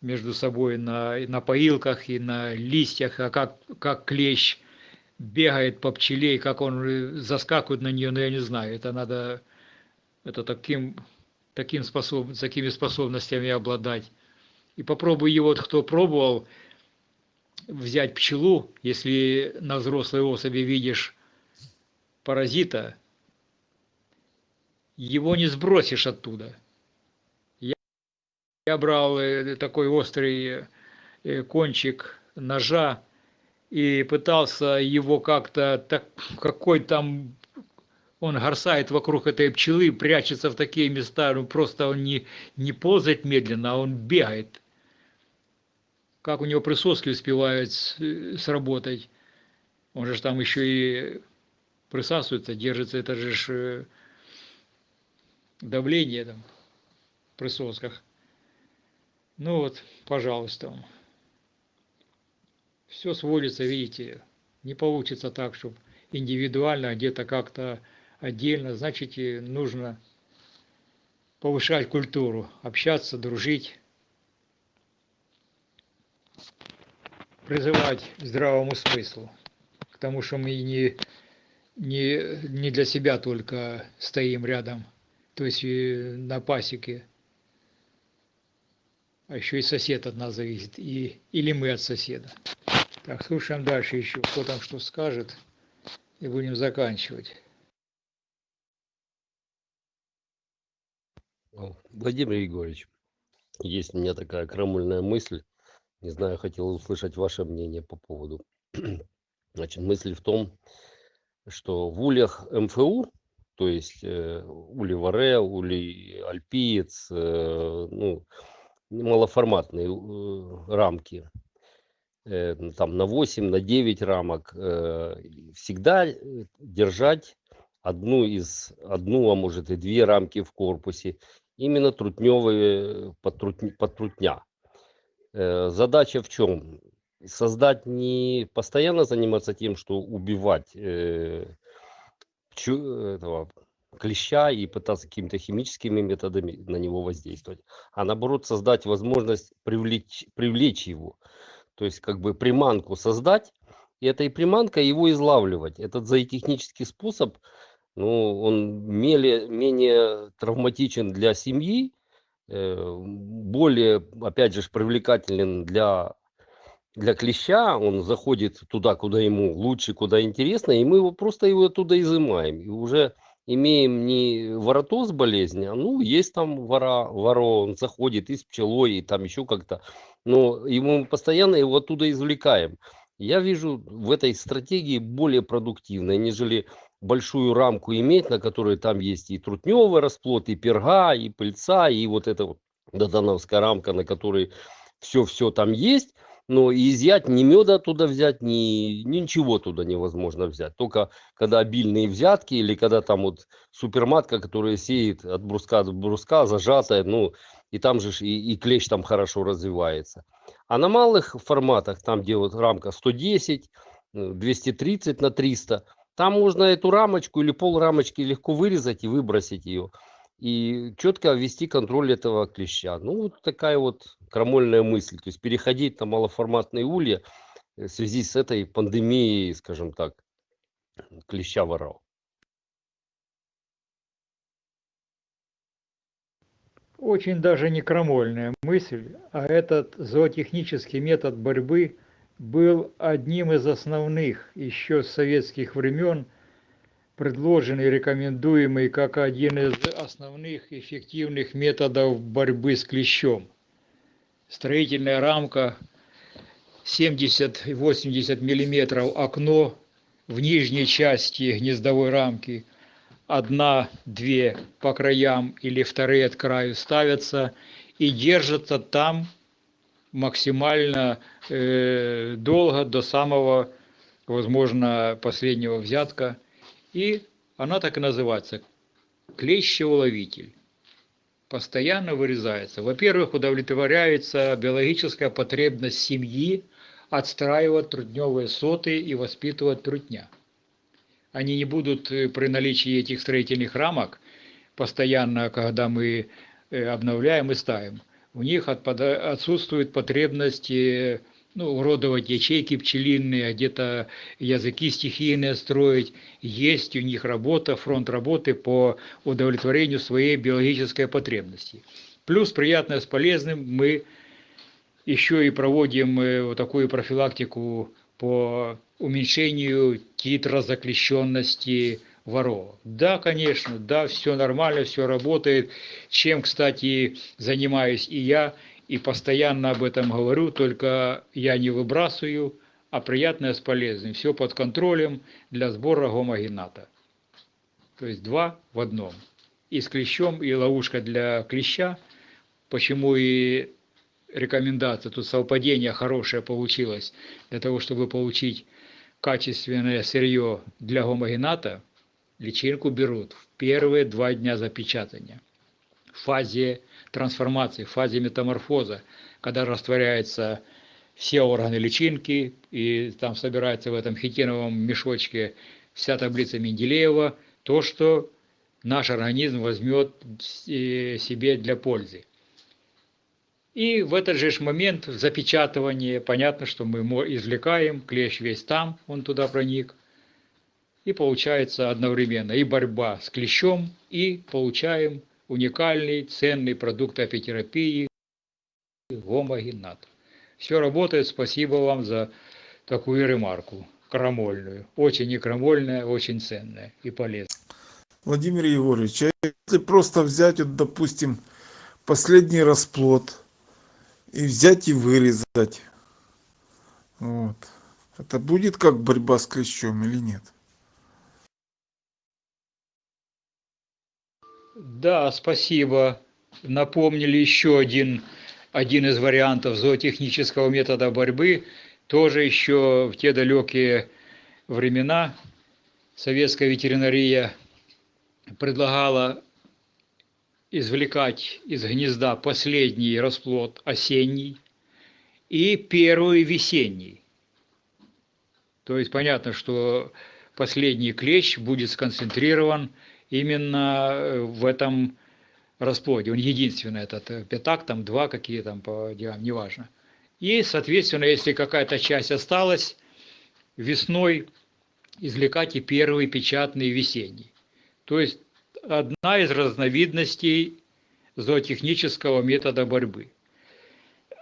между собой на, на поилках и на листьях, а как, как клещ бегает по пчеле, и как он заскакивает на нее, ну я не знаю, это надо, это таким, таким способ, такими способностями обладать. И попробуй его, вот кто пробовал, взять пчелу, если на взрослой особи видишь паразита, его не сбросишь оттуда. Я, я брал э, такой острый э, кончик ножа и пытался его как-то, так, какой там, он горсает вокруг этой пчелы, прячется в такие места, ну просто он не, не ползает медленно, а он бегает. Как у него присоски успевают сработать. Он же там еще и присасывается, держится, это же э, давление там в присосках. Ну вот, пожалуйста. Все сводится, видите, не получится так, чтобы индивидуально, а где-то как-то отдельно. Значит, нужно повышать культуру, общаться, дружить, призывать к здравому смыслу, к тому, что мы не, не, не для себя только стоим рядом, то есть э, на пасеке, а еще и сосед от нас зависит, и, или мы от соседа. Так, слушаем дальше еще, кто там что скажет, и будем заканчивать. Владимир Егорович, есть у меня такая крамольная мысль. Не знаю, хотел услышать ваше мнение по поводу. Значит, мысль в том, что в ульях МФУ, то есть э, ули Варе, ули Альпиец, э, ну, малоформатные э, рамки, э, там на 8, на 9 рамок, э, всегда э, держать одну из, одну, а может и две рамки в корпусе, именно трутневые потрут- потрутня. Э, Задача в чем? Создать не постоянно заниматься тем, что убивать э, пчу- этого клеща и пытаться какими-то химическими методами на него воздействовать, а наоборот создать возможность привлечь, привлечь его. То есть как бы приманку создать, и этой приманкой его излавливать. Этот зоотехнический способ, ну, он менее, менее травматичен для семьи, э, более, опять же, привлекателен для, для клеща. Он заходит туда, куда ему лучше, куда интересно, и мы его просто его оттуда изымаем. И уже имеем не воротоз болезни, а ну, есть там вора, воро, он заходит и с пчелой, и там еще как-то. Но ему постоянно его оттуда извлекаем. Я вижу в этой стратегии более продуктивной, нежели большую рамку иметь, на которой там есть и трутневый расплод, и перга, и пыльца, и вот эта вот додановская рамка, на которой все-все там есть, но и изъять ни меда оттуда взять, ни, ничего туда невозможно взять. Только когда обильные взятки или когда там вот суперматка, которая сеет от бруска до бруска, зажатая, ну, и там же и, и клещ там хорошо развивается. А на малых форматах, там где вот рамка 110, э, 230 на 300, там можно эту рамочку или пол рамочки легко вырезать и выбросить ее. И четко ввести контроль этого клеща. Ну, вот такая вот крамольная мысль. То есть переходить на малоформатные улья э, в связи с этой пандемией, скажем так, клеща воров. Очень даже не крамольная мысль, а этот зоотехнический метод борьбы был одним из основных еще с советских времен, предложенный рекомендуемый как один из основных эффективных методов борьбы с клещом. Строительная рамка 70-80 мм окно в нижней части гнездовой рамки – одна-две по краям или вторые от краю ставятся и держатся там максимально э, долго до самого, возможно, последнего взятка. И она так и называется – клещеуловитель. Постоянно вырезается. Во-первых, удовлетворяется биологическая потребность семьи отстраивать трутневые соты и воспитывать трутня – они не будут э, при наличии этих строительных рамок постоянно, когда мы э, обновляем и ставим, у них отсутствует потребность э, ну, уродовать ячейки пчелиные, где-то языки стихийные строить. Есть у них работа, фронт работы по удовлетворению своей биологической потребности. Плюс приятное с полезным мы еще и проводим вот такую профилактику по уменьшению титра заключенности воров. Да, конечно, да, все нормально, все работает, чем, кстати, занимаюсь и я, и постоянно об этом говорю, только я не выбрасываю, а приятное с полезным. Все под контролем для сбора гомогената. То есть два в одном. И с клещом, и ловушка для клеща. Почему и рекомендация, тут совпадение хорошее получилось, для того, чтобы получить качественное сырье для гомогената, личинку берут в первые два дня запечатания. В фазе трансформации, в фазе метаморфоза, когда растворяются все органы личинки, и там собирается в этом хитиновом мешочке вся таблица Менделеева, то, что наш организм возьмет э, себе для пользы. И в этот же момент запечатывания, понятно, что мы извлекаем, клещ весь там, он туда проник. И получается одновременно и борьба с клещом, и получаем уникальный, ценный продукт апитерапии гомогенат. Все работает, спасибо вам за такую ремарку, крамольную. Очень крамольная, очень ценная и полезная. Владимир Егорович, а если просто взять, вот, допустим, последний расплод, и взять и вырезать. Вот. Это будет как борьба с клещом или нет? Да, спасибо. Напомнили еще один, один из вариантов зоотехнического метода борьбы. Тоже еще в те далекие времена советская ветеринария предлагала извлекать из гнезда последний расплод осенний и первый весенний. То есть понятно, что последний клещ будет сконцентрирован именно э, в этом расплоде. Он единственный, этот э, пятак, там два какие там по диаметру, неважно. И, соответственно, если какая-то часть осталась, весной извлекать и первый печатный весенний. То есть одна из разновидностей зоотехнического метода борьбы.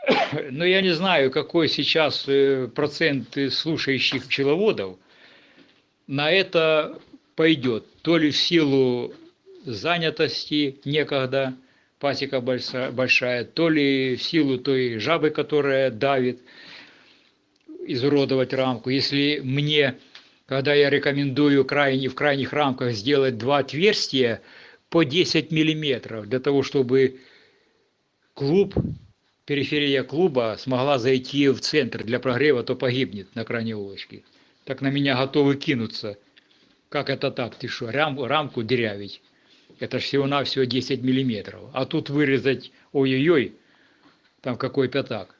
Но я не знаю, какой сейчас э, процент слушающих пчеловодов на это пойдет. То ли в силу занятости некогда, пасека большая, то ли в силу той жабы, которая давит, изуродовать рамку. Если мне, когда я рекомендую крайне, в крайних рамках сделать два отверстия по 10 миллиметров, для того, чтобы клуб, периферия клуба смогла зайти в центр для прогрева, то погибнет на крайней улочке. Так на меня готовы кинуться. Как это так? Ты что, рам, рамку дырявить? Это всего-навсего 10 миллиметров. А тут вырезать, ой-ой-ой, там какой пятак.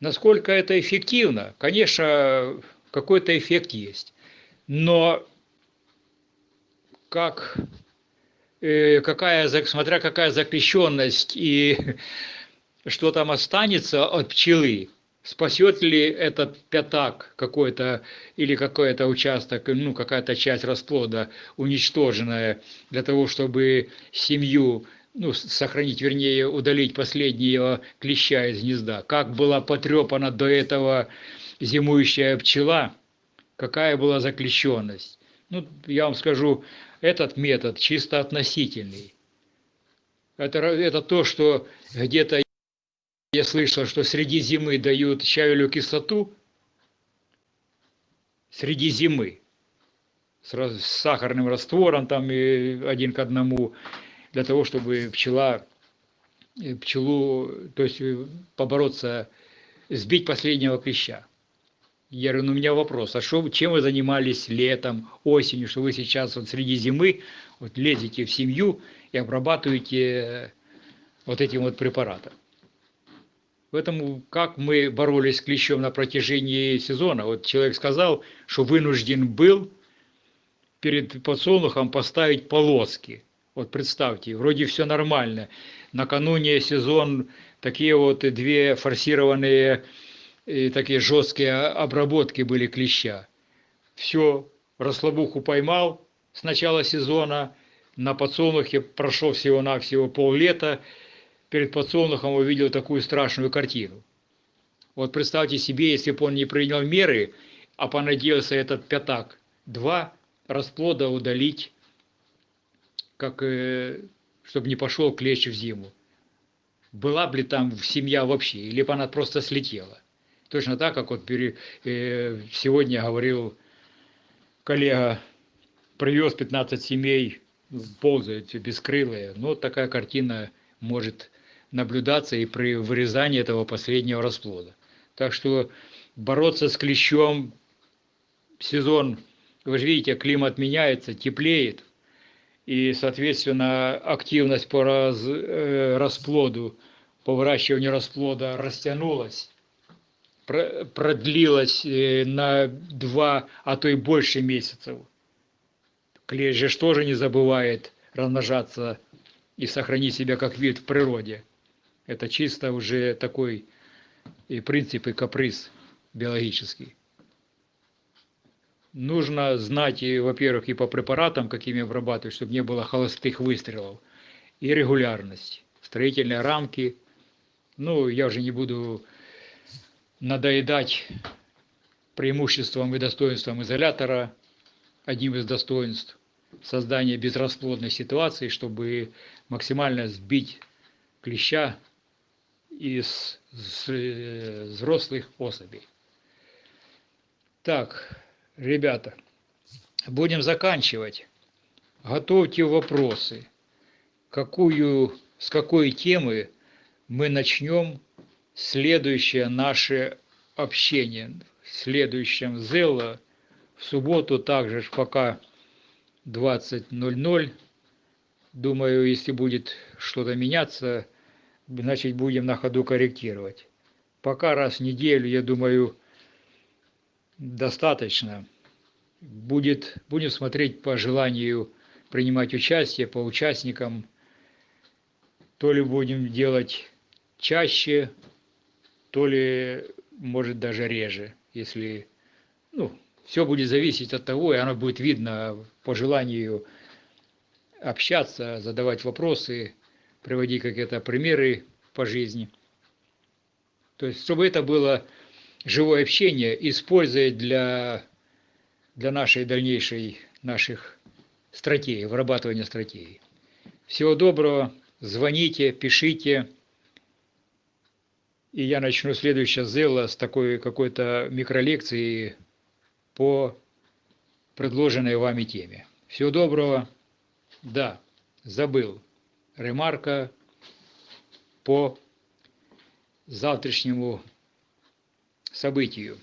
Насколько это эффективно? Конечно, какой-то эффект есть. Но как, э, какая, смотря какая запрещенность и что там останется от пчелы, спасет ли этот пятак какой-то или какой-то участок, ну какая-то часть расплода уничтоженная для того, чтобы семью ну, сохранить, вернее, удалить последнего клеща из гнезда. Как была потрепана до этого зимующая пчела, какая была заклещенность. Ну, я вам скажу, этот метод чисто относительный. Это, это то, что где-то я слышал, что среди зимы дают чаю кислоту, среди зимы, с, сахарным раствором, там и один к одному, для того, чтобы пчела, э, пчелу, то есть э, побороться, сбить последнего клеща. Я говорю, ну у меня вопрос, а что, чем вы занимались летом, осенью, что вы сейчас вот среди зимы вот лезете в семью и обрабатываете вот этим вот препаратом. Поэтому как мы боролись с клещом на протяжении сезона. Вот человек сказал, что вынужден был перед подсолнухом поставить полоски – вот представьте, вроде все нормально. Накануне сезон такие вот две форсированные и такие жесткие обработки были клеща. Все, расслабуху поймал с начала сезона, на подсолнухе прошел всего-навсего поллета, перед подсолнухом увидел такую страшную картину. Вот представьте себе, если бы он не принял меры, а понадеялся этот пятак, два расплода удалить как, э, чтобы не пошел клещ в зиму. Была бы ли там семья вообще, или бы она просто слетела. Точно так, как вот э, сегодня говорил коллега, привез 15 семей, ползают бескрылые. Но такая картина может наблюдаться и при вырезании этого последнего расплода. Так что бороться с клещом, сезон, вы же видите, климат меняется, теплеет, и, соответственно, активность по раз, э, расплоду, по выращиванию расплода растянулась, продлилась э, на два, а то и больше месяцев. Клещ же тоже не забывает размножаться и сохранить себя как вид в природе. Это чисто уже такой и принцип, и каприз биологический нужно знать, во-первых, и по препаратам, какими обрабатывать, чтобы не было холостых выстрелов, и регулярность, строительные рамки. Ну, я уже не буду надоедать преимуществом и достоинством изолятора, одним из достоинств создания безрасплодной ситуации, чтобы максимально сбить клеща из э, взрослых особей. Так, ребята, будем заканчивать. Готовьте вопросы. Какую, с какой темы мы начнем следующее наше общение. В следующем Зелла в субботу также пока 20.00. Думаю, если будет что-то меняться, значит будем на ходу корректировать. Пока раз в неделю, я думаю, достаточно. Будет, будем смотреть по желанию принимать участие, по участникам. То ли будем делать чаще, то ли, может, даже реже, если, ну, все будет зависеть от того, и оно будет видно по желанию общаться, задавать вопросы, приводить какие-то примеры по жизни. То есть, чтобы это было живое общение, используя для, для нашей дальнейшей, наших стратегий, вырабатывания стратегий. Всего доброго, звоните, пишите. И я начну следующее зело с такой какой-то микролекции по предложенной вами теме. Всего доброго. Да, забыл. Ремарка по завтрашнему событию.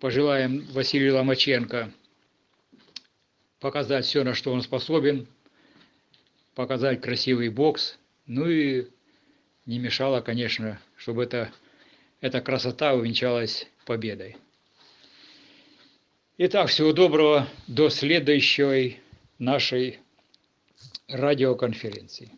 Пожелаем Василию Ломаченко показать все, на что он способен, показать красивый бокс, ну и не мешало, конечно, чтобы это, эта красота увенчалась победой. Итак, всего доброго, до следующей нашей радиоконференции.